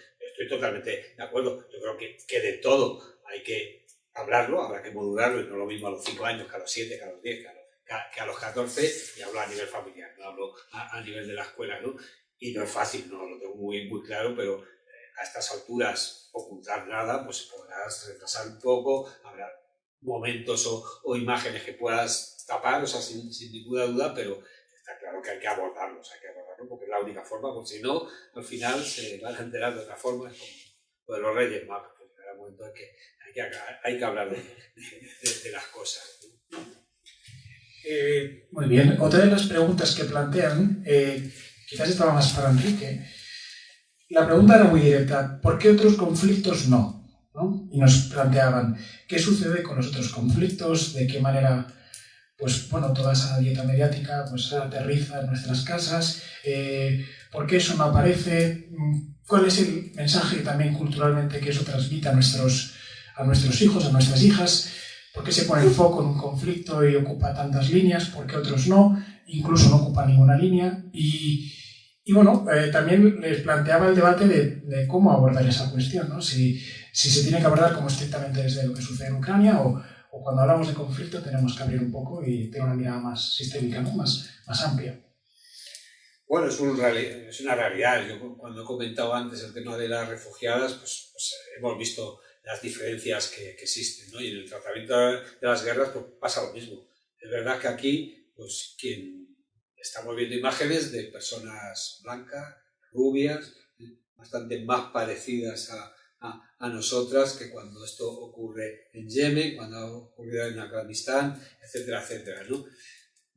Estoy totalmente de acuerdo. Yo creo que, que de todo hay que hablarlo, habrá que modularlo, y no lo mismo a los 5 años que a los 7, que a los 10, que que a los 14, y hablo a nivel familiar, no hablo a, a nivel de la escuela, ¿no? y no es fácil, no lo tengo muy, muy claro, pero a estas alturas ocultar nada, pues podrás retrasar un poco, habrá momentos o, o imágenes que puedas tapar, o sea, sin, sin, ninguna duda, pero claro que hay que abordarlos, hay que abordarlos porque es la única forma, porque si no, al final se van a enterar de otra forma, es como lo de los Reyes Magos, llegará un momento en que hay que, hay que hablar de, las cosas. Eh, muy bien, otra de las preguntas que plantean, eh, quizás estaba más para Enrique, La pregunta era muy directa, ¿por qué otros conflictos no? Y nos planteaban, ¿qué sucede con los otros conflictos? ¿De qué manera pues bueno, toda esa dieta mediática pues aterriza en nuestras casas, eh, ¿por qué eso no aparece? ¿Cuál es el mensaje también culturalmente que eso transmite a nuestros, a nuestros hijos, a nuestras hijas? ¿Por qué se pone el foco en un conflicto y ocupa tantas líneas? ¿Por qué otros no? Incluso no ocupa ninguna línea. Y, y bueno, eh, también les planteaba el debate de, de, cómo abordar esa cuestión, ¿no? Si, si se tiene que abordar como estrictamente desde lo que sucede en Ucrania o, o cuando hablamos de conflicto tenemos que abrir un poco y tener una mirada más sistémica, ¿no? más, más amplia. Bueno, es, un es, una realidad. Yo cuando he comentado antes el tema de las refugiadas, pues, pues hemos visto las diferencias que, que, existen, ¿no? Y en el tratamiento de las guerras pues, pasa lo mismo. Es verdad que aquí, pues quien estamos viendo imágenes de personas blancas, rubias, bastante más parecidas a, a, nosotras que cuando esto ocurre en Yemen, cuando ha ocurrido en Afganistán, etcétera, etcétera, ¿no?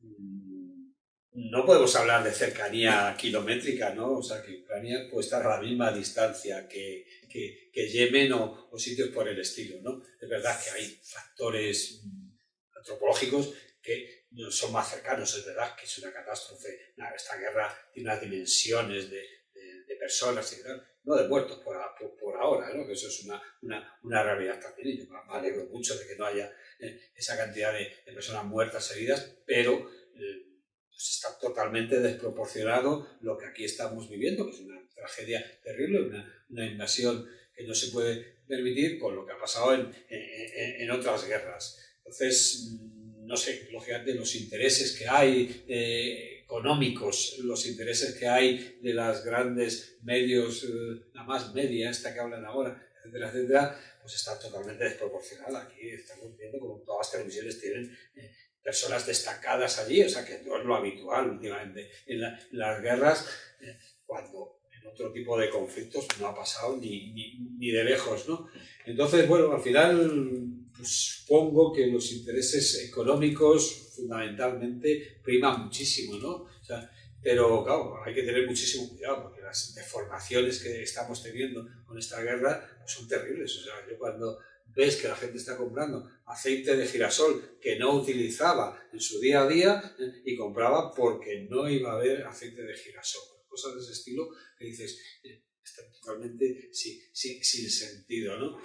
Mm, no podemos hablar de cercanía kilométrica, ¿no? O sea, que Ucrania puede estar a la misma distancia que, que, que Yemen o, o, sitios por el estilo, ¿no? Es verdad que hay factores mm, antropológicos que son más cercanos, es verdad que es una catástrofe, esta guerra tiene unas dimensiones de, de, personas y tal, no de muertos por, por, ahora, ¿no? que eso es una, una, una, realidad también. Y yo me alegro mucho de que no haya eh, esa cantidad de, personas muertas, heridas, pero eh, pues está totalmente desproporcionado lo que aquí estamos viviendo, que es una tragedia terrible, una, una invasión que no se puede permitir con lo que ha pasado en, en, otras guerras. Entonces, mm, no sé, lógicamente los intereses que hay, eh, económicos, los intereses que hay de las grandes medios, eh, la más media, esta que hablan ahora, etcétera, etcétera, pues está totalmente desproporcionada. Aquí estamos viendo como todas las televisiones tienen eh, personas destacadas allí, o sea que no es lo habitual últimamente en, las guerras, eh, cuando en otro tipo de conflictos no ha pasado ni, ni, ni de lejos, ¿no? Entonces, bueno, al final supongo que los intereses económicos fundamentalmente priman muchísimo, ¿no? O sea, pero claro, hay que tener muchísimo cuidado porque las deformaciones que estamos teniendo con esta guerra pues, son terribles. O sea, yo cuando ves que la gente está comprando aceite de girasol que no utilizaba en su día a día y compraba porque no iba a haber aceite de girasol. Cosas de ese estilo que dices, eh, están totalmente sin, sin, sin sentido, ¿no?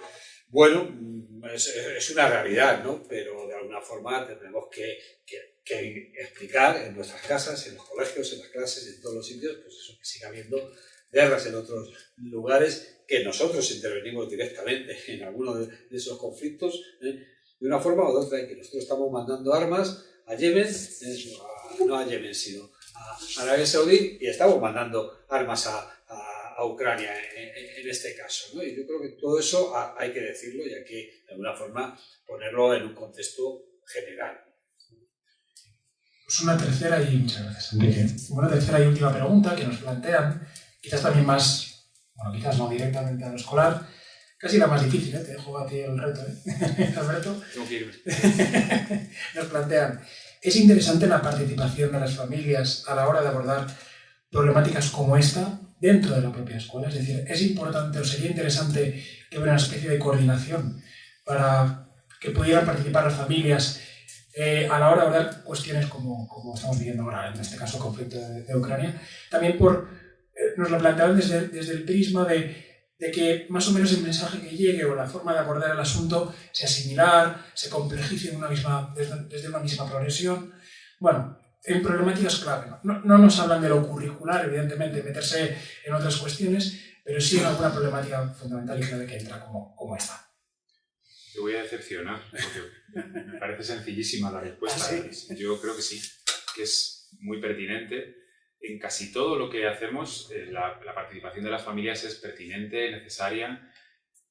Bueno, es, una realidad, ¿no? Pero de alguna forma tenemos que, explicar en nuestras casas, en los colegios, en las clases, en todos los sitios, pues eso, que siga habiendo guerras en otros lugares, que nosotros intervenimos directamente en alguno de, esos conflictos, ¿eh? de una forma o de otra, y que nosotros estamos mandando armas a Yemen, ¿eh? no a Yemen, sino a Arabia Saudí, y estamos mandando armas a, a Ucrania en, este caso. ¿no? Y yo creo que todo eso hay que decirlo y hay que, de alguna forma, ponerlo en un contexto general. Pues una tercera y muchas gracias, Una tercera y última pregunta que nos plantean, quizás también más, bueno, quizás no directamente a lo escolar, casi la más difícil, ¿eh? te dejo a ti el reto, ¿eh? Alberto. nos plantean, es interesante la participación de las familias a la hora de abordar problemáticas como esta dentro de la propia escuela. Es decir, es importante o sería interesante que hubiera una especie de coordinación para que pudieran participar las familias eh, a la hora de hablar cuestiones como, como, estamos viviendo ahora, en este caso el conflicto de, Ucrania. También por, eh, nos lo planteaban desde, desde el prisma de, de, que más o menos el mensaje que llegue o la forma de abordar el asunto sea similar, se complejice una misma, desde, desde una misma progresión. Bueno, en problemáticas clave. ¿no? No, nos hablan de lo curricular, evidentemente, meterse en otras cuestiones, pero sí en alguna problemática fundamental y clave que entra como, como esta. Te voy a decepcionar, porque me parece sencillísima la respuesta. ¿Ah, Yo creo que sí, que es muy pertinente. En casi todo lo que hacemos, eh, la, la participación de las familias es pertinente, necesaria.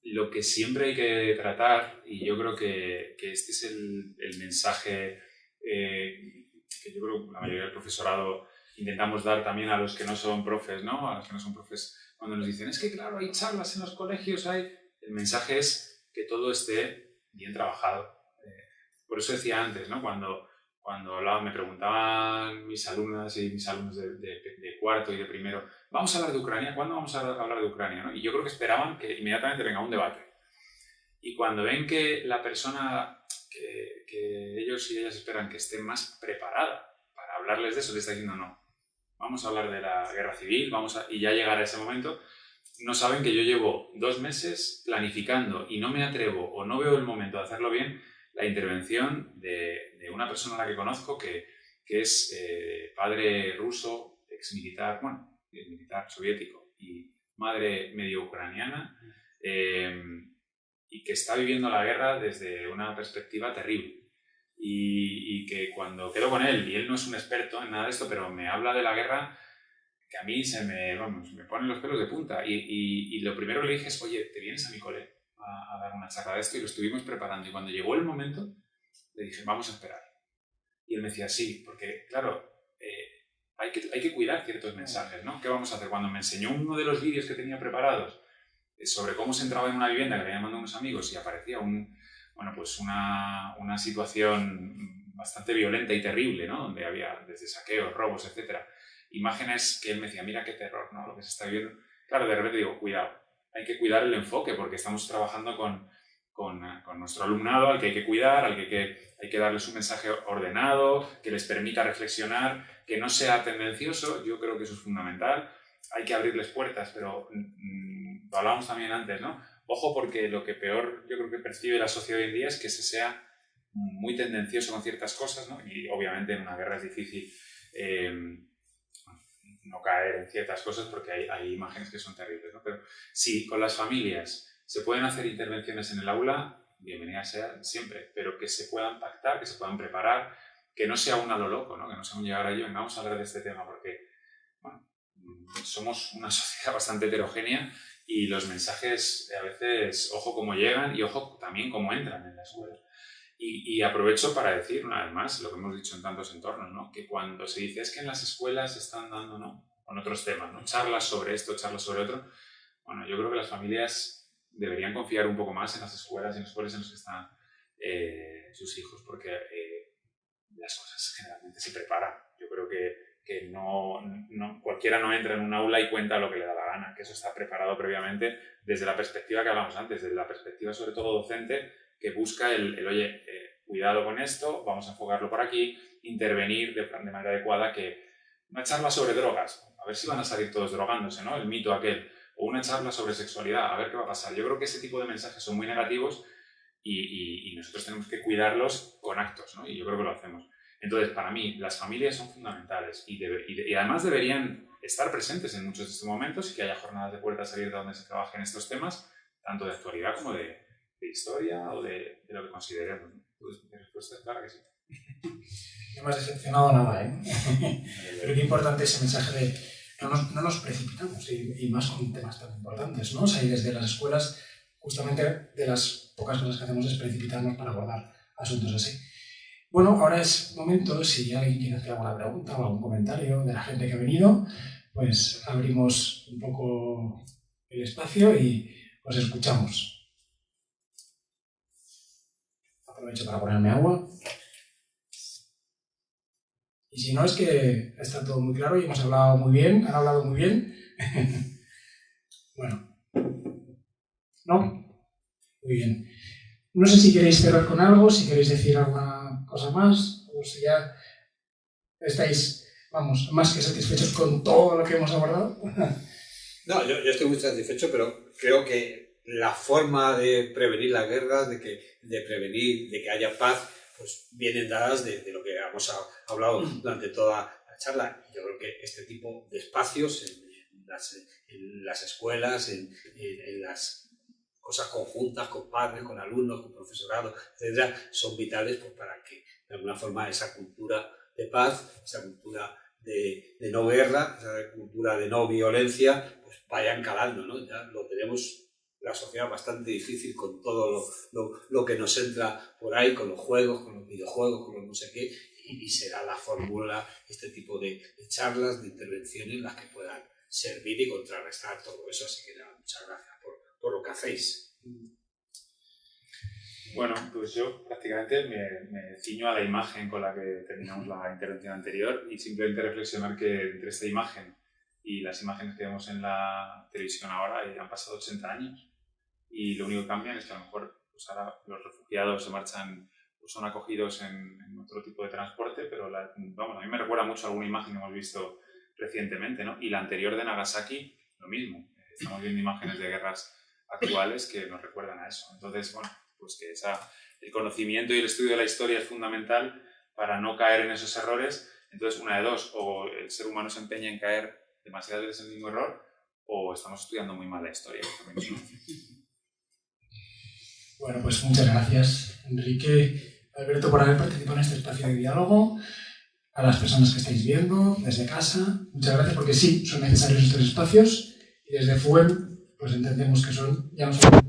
Lo que siempre hay que tratar, y yo creo que, que este es el, el mensaje eh, que yo creo que la mayoría del profesorado intentamos dar también a los que no son profes, ¿no? A los que no son profes, cuando nos dicen, es que claro, hay charlas en los colegios, hay... El mensaje es que todo esté bien trabajado. Eh, por eso decía antes, ¿no? Cuando, cuando hablaba, me preguntaban mis alumnas y mis alumnos de, de, cuarto y de primero, ¿vamos a hablar de Ucrania? ¿Cuándo vamos a hablar de Ucrania? Y yo creo que esperaban que inmediatamente venga un debate. Y cuando ven que la persona que, que ellos y ellas esperan que esté más preparada para hablarles de eso, les está diciendo no. Vamos a hablar de la guerra civil, vamos a, y ya llegar a ese momento, no saben que yo llevo dos meses planificando y no me atrevo o no veo el momento de hacerlo bien la intervención de, de una persona a la que conozco que, que es eh, padre ruso, ex militar, bueno, militar soviético y madre medio ucraniana eh, y que está viviendo la guerra desde una perspectiva terrible. Y, y, que cuando quedo con él, y él no es un experto en nada de esto, pero me habla de la guerra que a mí se me, vamos, me ponen los pelos de punta. Y, y, y lo primero que le dije es, oye, ¿te vienes a mi cole? a, dar una charla de esto y lo estuvimos preparando. Y cuando llegó el momento, le dije, vamos a esperar. Y él me decía, sí, porque, claro, eh, hay, que, hay que cuidar ciertos mensajes, ¿no? ¿Qué vamos a hacer? Cuando me enseñó uno de los vídeos que tenía preparados sobre cómo se entraba en una vivienda que le habían mandado unos amigos y aparecía un, bueno, pues una, una situación bastante violenta y terrible, ¿no? Donde había desde saqueos, robos, etcétera. Imágenes que él me decía, mira qué terror, ¿no? Lo que se está viendo. Claro, de repente digo, cuidado, hay que cuidar el enfoque porque estamos trabajando con, con, con, nuestro alumnado al que hay que cuidar, al que, que hay que darles un mensaje ordenado, que les permita reflexionar, que no sea tendencioso, yo creo que eso es fundamental. Hay que abrirles puertas, pero mm, lo hablábamos también antes, ¿no? Ojo porque lo que peor yo creo que percibe la sociedad hoy en día es que se sea muy tendencioso con ciertas cosas, ¿no? Y obviamente en una guerra es difícil eh, no caer en ciertas cosas porque hay, imágenes que son terribles. ¿no? Pero si con las familias se pueden hacer intervenciones en el aula, bienvenidas sean siempre, pero que se puedan pactar, que se puedan preparar, que no sea un a lo loco, ¿no? que no sea un llegar allí, vengamos a hablar de este tema, porque bueno, somos una sociedad bastante heterogénea y los mensajes a veces, ojo cómo llegan y ojo también cómo entran en la escuela. Y, aprovecho para decir una vez más lo que hemos dicho en tantos entornos, ¿no? que cuando se dice es que en las escuelas están dando, ¿no? con otros temas, ¿no? charlas sobre esto, charlas sobre otro, bueno, yo creo que las familias deberían confiar un poco más en las escuelas y en los escuelas en los que están eh, sus hijos, porque eh, las cosas generalmente se preparan. Yo creo que, que no, cualquiera no entra en un aula y cuenta lo que le da la gana, que eso está preparado previamente desde la perspectiva que hablamos antes, desde la perspectiva sobre todo docente, que busca el, oye, eh, cuidado con esto, vamos a enfocarlo por aquí, intervenir de, de, manera adecuada, que una charla sobre drogas, a ver si van a salir todos drogándose, ¿no? El mito aquel, o una charla sobre sexualidad, a ver qué va a pasar. Yo creo que ese tipo de mensajes son muy negativos y, y, nosotros tenemos que cuidarlos con actos, ¿no? Y yo creo que lo hacemos. Entonces, para mí, las familias son fundamentales y, debe, y, y, además deberían estar presentes en muchos de estos momentos y que haya jornadas de puertas abiertas donde se trabajen estos temas, tanto de actualidad como de, de historia o de, de, lo que consideremos. Pues mi respuesta es clara que sí. No me has decepcionado nada, ¿eh? Pero qué importante ese mensaje de no nos, no nos precipitamos y, y, más con temas tan importantes, ¿no? O sea, y desde las escuelas, justamente de las pocas cosas que hacemos es precipitarnos para abordar asuntos así. Bueno, ahora es momento, si alguien quiere hacer alguna pregunta o algún comentario de la gente que ha venido, pues abrimos un poco el espacio y os escuchamos. aprovecho para ponerme agua. Y si no, es que está todo muy claro y hemos hablado muy bien, han hablado muy bien. bueno. ¿No? Muy bien. No sé si queréis cerrar con algo, si queréis decir alguna cosa más, o si ya estáis, vamos, más que satisfechos con todo lo que hemos abordado. no, yo, yo estoy muy satisfecho, pero creo que la forma de prevenir las guerras, de, que, de prevenir, de que haya paz, pues vienen dadas de, de lo que hemos hablado mm. durante toda la charla. Yo creo que este tipo de espacios en, en, las, en las, escuelas, en, en, las cosas conjuntas con padres, con alumnos, con profesorado, etcétera, son vitales pues, para que de alguna forma esa cultura de paz, esa cultura de, no guerra, esa cultura de no violencia, pues vayan calando, ¿no? Ya lo tenemos la sociedad bastante difícil con todo lo, lo, que nos entra por ahí, con los juegos, con los videojuegos, con los no sé qué, y, y será la fórmula, este tipo de, de, charlas, de intervenciones, las que puedan servir y contrarrestar todo eso. Así que nada, muchas gracias por lo que hacéis. Bueno, pues yo prácticamente me, me, ciño a la imagen con la que terminamos la intervención anterior y simplemente reflexionar que entre esta imagen y las imágenes que vemos en la televisión ahora ya han pasado 80 años y lo único que cambian es que a lo mejor pues ahora los refugiados se marchan pues son acogidos en, otro tipo de transporte, pero vamos, a mí me recuerda mucho a alguna imagen que hemos visto recientemente, ¿no? Y la anterior de Nagasaki, lo mismo. Estamos viendo imágenes de guerras actuales que nos recuerdan a eso. Entonces, bueno, pues que esa, el conocimiento y el estudio de la historia es fundamental para no caer en esos errores. Entonces, una de dos, o el ser humano se empeña en caer demasiadas veces en el mismo error, o estamos estudiando muy mal la historia. Bueno, pues muchas gracias, Enrique, Alberto, por haber participado en este espacio de diálogo. A las personas que estáis viendo desde casa, muchas gracias porque sí, son necesarios estos espacios y desde FUEM pues entendemos que son ya no solo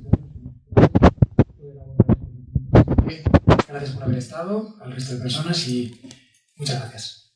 Gracias por haber estado, al resto de personas y muchas gracias.